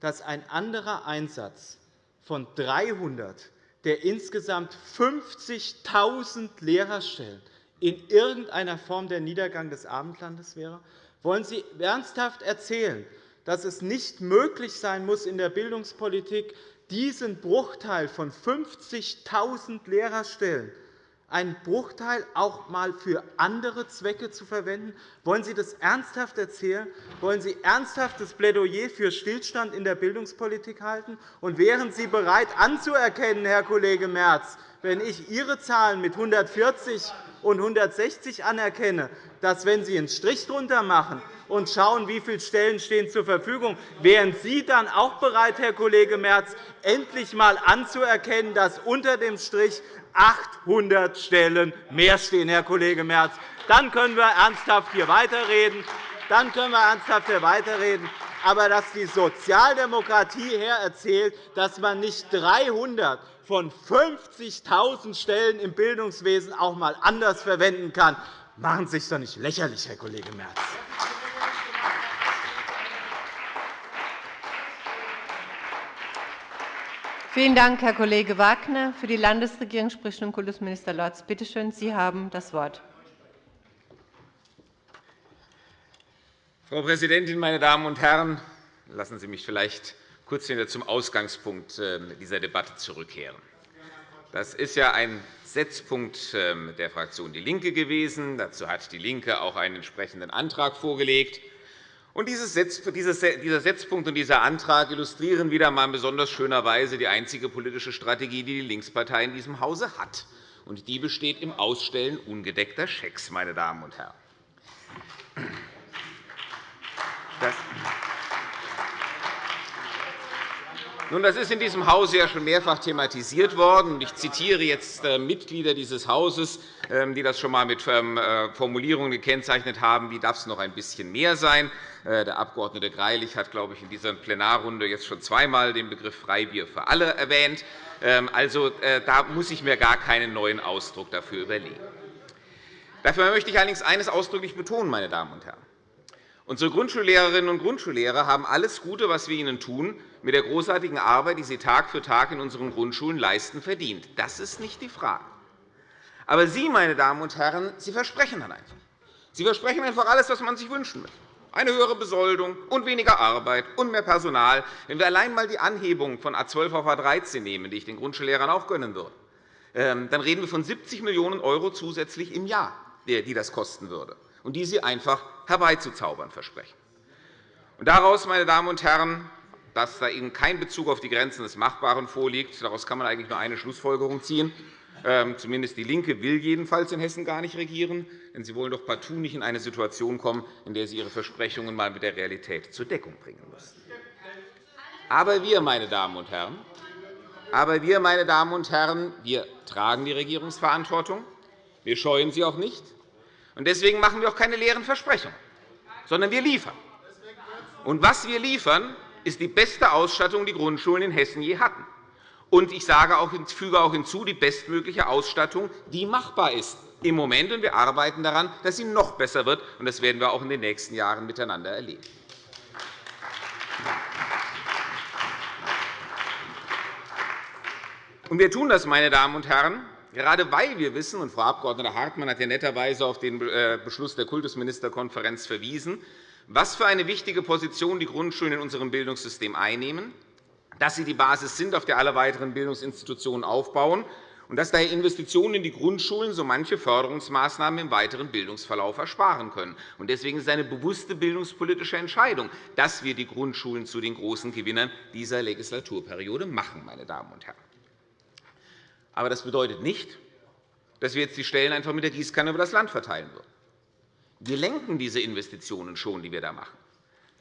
dass ein anderer Einsatz von 300 der insgesamt 50.000 Lehrerstellen in irgendeiner Form der Niedergang des Abendlandes wäre? Wollen Sie ernsthaft erzählen, dass es nicht möglich sein muss, in der Bildungspolitik diesen Bruchteil von 50.000 Lehrerstellen einen Bruchteil auch einmal für andere Zwecke zu verwenden? Wollen Sie das ernsthaft erzählen? Wollen Sie ernsthaftes Plädoyer für Stillstand in der Bildungspolitik halten? Und wären Sie bereit anzuerkennen, Herr Kollege Merz, wenn ich Ihre Zahlen mit 140 und 160 anerkenne, dass, wenn Sie einen Strich drunter machen und schauen, wie viele Stellen stehen zur Verfügung, wären Sie dann auch bereit, Herr Kollege Merz, endlich einmal anzuerkennen, dass unter dem Strich 800 Stellen mehr stehen, Herr Kollege Merz. Dann können wir ernsthaft hier weiterreden. Dann können wir ernsthaft hier weiterreden. Aber dass die Sozialdemokratie hier erzählt, dass man nicht 300 von 50.000 Stellen im Bildungswesen auch einmal anders verwenden kann, machen Sie sich doch nicht lächerlich, Herr Kollege Merz. Vielen Dank, Herr Kollege Wagner. Für die Landesregierung spricht nun Kultusminister Lorz. Bitte schön, Sie haben das Wort. Frau Präsidentin, meine Damen und Herren! Lassen Sie mich vielleicht kurz zum Ausgangspunkt ähm, dieser Debatte zurückkehren. Das ist ja ein Setzpunkt ähm, der Fraktion DIE LINKE gewesen. Dazu hat DIE LINKE auch einen entsprechenden Antrag vorgelegt. Dieser Setzpunkt und dieser Antrag illustrieren wieder einmal in besonders schöner Weise die einzige politische Strategie, die die Linkspartei in diesem Hause hat. Und die besteht im Ausstellen ungedeckter Schecks. Meine Damen und Herren. Nun, das ist in diesem Hause ja schon mehrfach thematisiert worden. Ich zitiere jetzt äh, Mitglieder dieses Hauses, ähm, die das schon einmal mit ähm, äh, Formulierungen gekennzeichnet haben, wie darf es noch ein bisschen mehr sein. Äh, der Abg. Greilich hat, glaube ich, in dieser Plenarrunde jetzt schon zweimal den Begriff Freibier für alle erwähnt. Ähm, also, da muss ich mir gar keinen neuen Ausdruck dafür überlegen. Dafür möchte ich allerdings eines ausdrücklich betonen, meine Damen und Herren. Unsere Grundschullehrerinnen und Grundschullehrer haben alles Gute, was wir ihnen tun, mit der großartigen Arbeit, die sie Tag für Tag in unseren Grundschulen leisten, verdient. Das ist nicht die Frage. Aber Sie, meine Damen und Herren, Sie versprechen dann einfach. Sie versprechen einfach alles, was man sich wünschen möchte. Eine höhere Besoldung und weniger Arbeit und mehr Personal. Wenn wir allein einmal die Anhebung von A 12 auf A 13 nehmen, die ich den Grundschullehrern auch gönnen würde, ähm, dann reden wir von 70 Millionen € zusätzlich im Jahr, die das kosten würde und die Sie einfach herbeizuzaubern versprechen. Und daraus, meine Damen und Herren, dass da Ihnen kein Bezug auf die Grenzen des Machbaren vorliegt, daraus kann man eigentlich nur eine Schlussfolgerung ziehen. Ähm, zumindest DIE LINKE will jedenfalls in Hessen gar nicht regieren, denn Sie wollen doch partout nicht in eine Situation kommen, in der Sie Ihre Versprechungen einmal mit der Realität zur Deckung bringen müssen. Aber wir, meine Damen und Herren, aber wir, meine Damen und Herren, wir tragen die Regierungsverantwortung. Wir scheuen sie auch nicht. Deswegen machen wir auch keine leeren Versprechungen, sondern wir liefern. Und was wir liefern, ist die beste Ausstattung, die Grundschulen in Hessen je hatten. Und ich sage auch, füge auch hinzu, die bestmögliche Ausstattung, die machbar ist im Moment. Und wir arbeiten daran, dass sie noch besser wird. Und das werden wir auch in den nächsten Jahren miteinander erleben. Und wir tun das, meine Damen und Herren, gerade weil wir wissen, und Frau Abg. Hartmann hat ja netterweise auf den äh, Beschluss der Kultusministerkonferenz verwiesen, was für eine wichtige Position die Grundschulen in unserem Bildungssystem einnehmen, dass sie die Basis sind, auf der alle weiteren Bildungsinstitutionen aufbauen, und dass daher Investitionen in die Grundschulen so manche Förderungsmaßnahmen im weiteren Bildungsverlauf ersparen können. Deswegen ist es eine bewusste bildungspolitische Entscheidung, dass wir die Grundschulen zu den großen Gewinnern dieser Legislaturperiode machen. Meine Damen und Herren. Aber das bedeutet nicht, dass wir jetzt die Stellen einfach mit der Gießkanne über das Land verteilen würden. Wir lenken diese Investitionen schon, die wir da machen.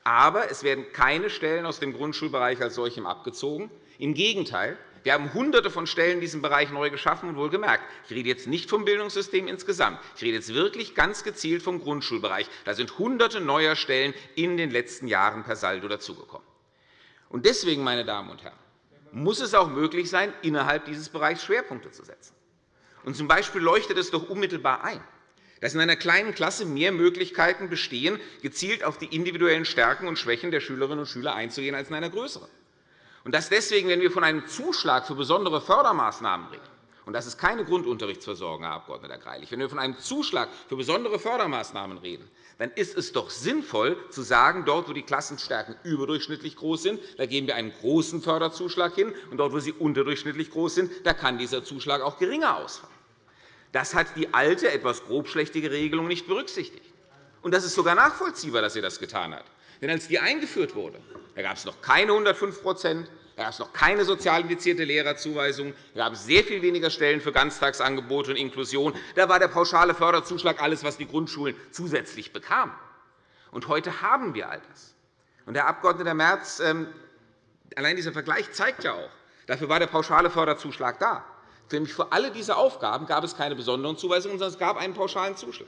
Aber es werden keine Stellen aus dem Grundschulbereich als solchem abgezogen. Im Gegenteil, wir haben Hunderte von Stellen in diesem Bereich neu geschaffen. Und wohlgemerkt, ich rede jetzt nicht vom Bildungssystem insgesamt. Ich rede jetzt wirklich ganz gezielt vom Grundschulbereich. Da sind Hunderte neuer Stellen in den letzten Jahren per Saldo dazugekommen. Deswegen, meine Damen und Herren, muss es auch möglich sein, innerhalb dieses Bereichs Schwerpunkte zu setzen. Und zum Beispiel leuchtet es doch unmittelbar ein, dass in einer kleinen Klasse mehr Möglichkeiten bestehen, gezielt auf die individuellen Stärken und Schwächen der Schülerinnen und Schüler einzugehen, als in einer größeren. Und dass deswegen, wenn wir von einem Zuschlag für besondere Fördermaßnahmen reden, und das ist keine Grundunterrichtsversorgung, Herr Abg. Greilich. Wenn wir von einem Zuschlag für besondere Fördermaßnahmen reden, dann ist es doch sinnvoll, zu sagen, dort, wo die Klassenstärken überdurchschnittlich groß sind, da geben wir einen großen Förderzuschlag hin, und dort, wo sie unterdurchschnittlich groß sind, da kann dieser Zuschlag auch geringer ausfallen. Das hat die alte, etwas grobschlächtige Regelung nicht berücksichtigt. Und das ist sogar nachvollziehbar, dass sie das getan hat. Denn als die eingeführt wurde, da gab es noch keine 105% da gab es noch keine sozial indizierte Lehrerzuweisung. Da gab es sehr viel weniger Stellen für Ganztagsangebote und Inklusion. Da war der pauschale Förderzuschlag alles, was die Grundschulen zusätzlich bekamen. Und heute haben wir all das. Und, Herr Abg. Merz, ähm, allein dieser Vergleich zeigt ja auch, dafür war der pauschale Förderzuschlag da. Für alle diese Aufgaben gab es keine besonderen Zuweisungen, sondern es gab einen pauschalen Zuschlag.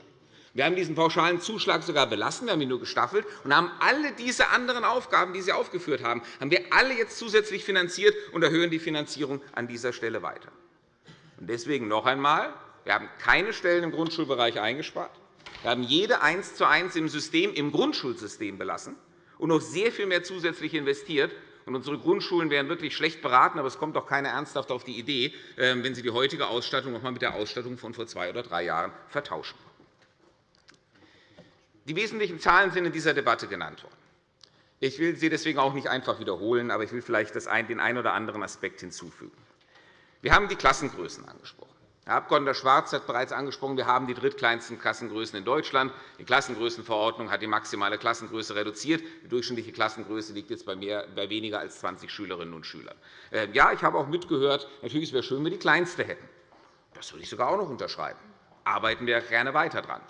Wir haben diesen pauschalen Zuschlag sogar belassen, wir haben ihn nur gestaffelt und haben alle diese anderen Aufgaben, die Sie aufgeführt haben, haben wir alle jetzt zusätzlich finanziert und erhöhen die Finanzierung an dieser Stelle weiter. Deswegen noch einmal. Wir haben keine Stellen im Grundschulbereich eingespart. Wir haben jede eins zu eins im, System, im Grundschulsystem belassen und noch sehr viel mehr zusätzlich investiert. Unsere Grundschulen wären wirklich schlecht beraten, aber es kommt auch keiner ernsthaft auf die Idee, ähm, wenn sie die heutige Ausstattung noch einmal mit der Ausstattung von vor zwei oder drei Jahren vertauschen. Die wesentlichen Zahlen sind in dieser Debatte genannt worden. Ich will sie deswegen auch nicht einfach wiederholen, aber ich will vielleicht den einen oder anderen Aspekt hinzufügen. Wir haben die Klassengrößen angesprochen. Herr Abg. Schwarz hat bereits angesprochen, wir haben die drittkleinsten Klassengrößen in Deutschland. Die Klassengrößenverordnung hat die maximale Klassengröße reduziert. Die durchschnittliche Klassengröße liegt jetzt bei weniger als 20 Schülerinnen und Schülern. Ähm, ja, ich habe auch mitgehört, natürlich wäre es schön, wenn wir die kleinste hätten. Das würde ich sogar auch noch unterschreiben. Arbeiten wir gerne weiter daran.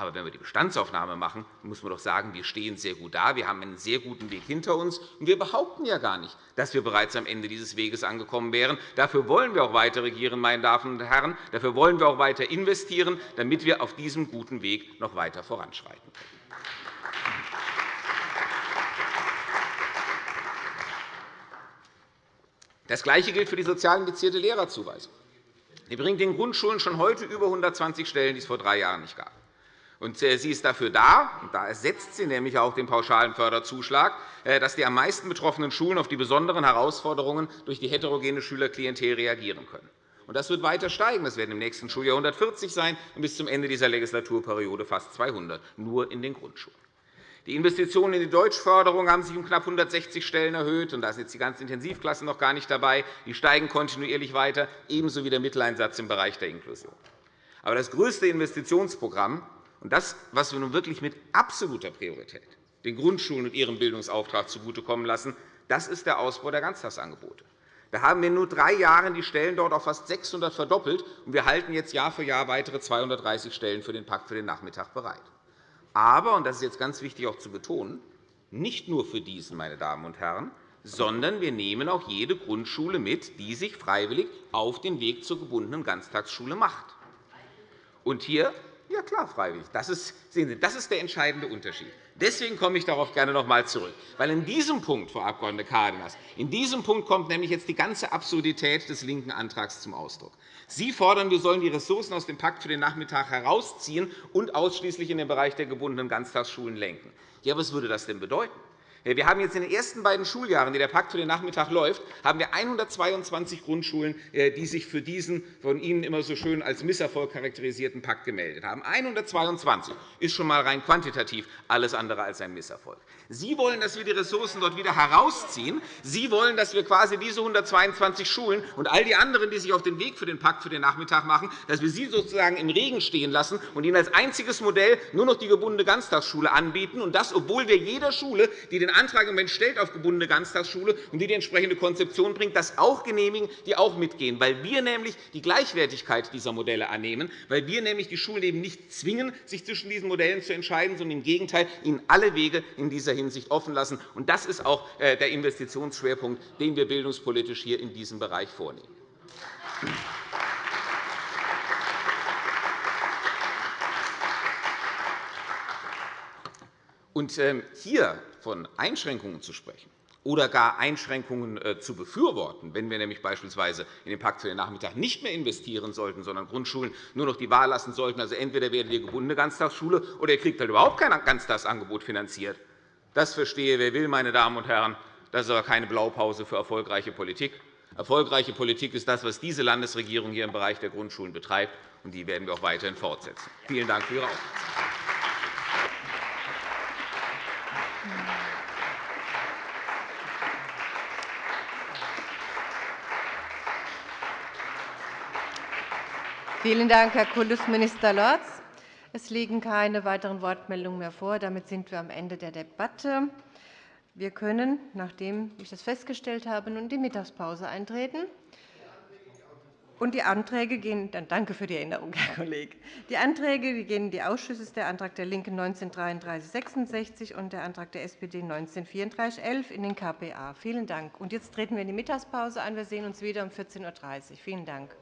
Aber wenn wir die Bestandsaufnahme machen, muss man doch sagen, wir stehen sehr gut da. Wir haben einen sehr guten Weg hinter uns. Und wir behaupten ja gar nicht, dass wir bereits am Ende dieses Weges angekommen wären. Dafür wollen wir auch weiter regieren, meine Damen und Herren. Dafür wollen wir auch weiter investieren, damit wir auf diesem guten Weg noch weiter voranschreiten können. Das Gleiche gilt für die sozial indizierte Lehrerzuweisung. Die bringt den Grundschulen schon heute über 120 Stellen, die es vor drei Jahren nicht gab. Äh, sie ist dafür da, und da ersetzt sie nämlich auch den pauschalen Förderzuschlag, äh, dass die am meisten betroffenen Schulen auf die besonderen Herausforderungen durch die heterogene Schülerklientel reagieren können. Das wird weiter steigen. Das werden im nächsten Schuljahr 140 sein und bis zum Ende dieser Legislaturperiode fast 200, nur in den Grundschulen. Die Investitionen in die Deutschförderung haben sich um knapp 160 Stellen erhöht. und Da sind jetzt die ganzen Intensivklassen noch gar nicht dabei. Die steigen kontinuierlich weiter, ebenso wie der Mitteleinsatz im Bereich der Inklusion. Aber das größte Investitionsprogramm und das, was wir nun wirklich mit absoluter Priorität den Grundschulen und ihrem Bildungsauftrag zugutekommen lassen, das ist der Ausbau der Ganztagsangebote. Da haben wir in nur drei Jahren die Stellen dort auf fast 600 verdoppelt, und wir halten jetzt Jahr für Jahr weitere 230 Stellen für den Pakt für den Nachmittag bereit. Aber, und das ist jetzt ganz wichtig auch zu betonen, nicht nur für diesen, meine Damen und Herren, sondern wir nehmen auch jede Grundschule mit, die sich freiwillig auf den Weg zur gebundenen Ganztagsschule macht. Und hier ja, klar, freiwillig. Das ist, sehen Sie, das ist der entscheidende Unterschied. Deswegen komme ich darauf gerne noch einmal zurück. Weil in diesem Punkt, Frau Abg. Cárdenas, in diesem Punkt kommt nämlich jetzt die ganze Absurdität des linken Antrags zum Ausdruck. Sie fordern, wir sollen die Ressourcen aus dem Pakt für den Nachmittag herausziehen und ausschließlich in den Bereich der gebundenen Ganztagsschulen lenken. Ja, was würde das denn bedeuten? Wir haben jetzt in den ersten beiden Schuljahren, die der Pakt für den Nachmittag läuft, haben wir 122 Grundschulen, äh, die sich für diesen von Ihnen immer so schön als Misserfolg charakterisierten Pakt gemeldet haben. 122 ist schon einmal rein quantitativ alles andere als ein Misserfolg. Sie wollen, dass wir die Ressourcen dort wieder herausziehen. Sie wollen, dass wir quasi diese 122 Schulen und all die anderen, die sich auf den Weg für den Pakt für den Nachmittag machen, dass wir sie sozusagen im Regen stehen lassen und ihnen als einziges Modell nur noch die gebundene Ganztagsschule anbieten, und das, obwohl wir jeder Schule, die den den Antrag im Moment stellt auf gebundene Ganztagsschule und die die entsprechende Konzeption bringt, das auch genehmigen, die auch mitgehen, weil wir nämlich die Gleichwertigkeit dieser Modelle annehmen, weil wir nämlich die Schulen eben nicht zwingen, sich zwischen diesen Modellen zu entscheiden, sondern im Gegenteil ihnen alle Wege in dieser Hinsicht offen lassen. Das ist auch äh, der Investitionsschwerpunkt, den wir bildungspolitisch hier in diesem Bereich vornehmen. Und ähm, hier von Einschränkungen zu sprechen oder gar Einschränkungen äh, zu befürworten, wenn wir nämlich beispielsweise in den Pakt für den Nachmittag nicht mehr investieren sollten, sondern Grundschulen nur noch die Wahl lassen sollten, also entweder werdet ihr gebundene Ganztagsschule oder ihr kriegt halt überhaupt kein Ganztagsangebot finanziert. Das verstehe, wer will, meine Damen und Herren. Das ist aber keine Blaupause für erfolgreiche Politik. Erfolgreiche Politik ist das, was diese Landesregierung hier im Bereich der Grundschulen betreibt, und die werden wir auch weiterhin fortsetzen. Vielen Dank für Ihre Aufmerksamkeit. Vielen Dank, Herr Kultusminister Lorz. Es liegen keine weiteren Wortmeldungen mehr vor. Damit sind wir am Ende der Debatte. Wir können, nachdem ich das festgestellt habe, nun in die Mittagspause eintreten. Und die Anträge gehen, dann danke für die Erinnerung, Herr Kollege. Die Anträge gehen in die Ausschüsse, der Antrag der LINKEN 193366 und der Antrag der SPD 193411 in den KPA. Vielen Dank. Und jetzt treten wir in die Mittagspause ein. Wir sehen uns wieder um 14.30 Uhr. Vielen Dank.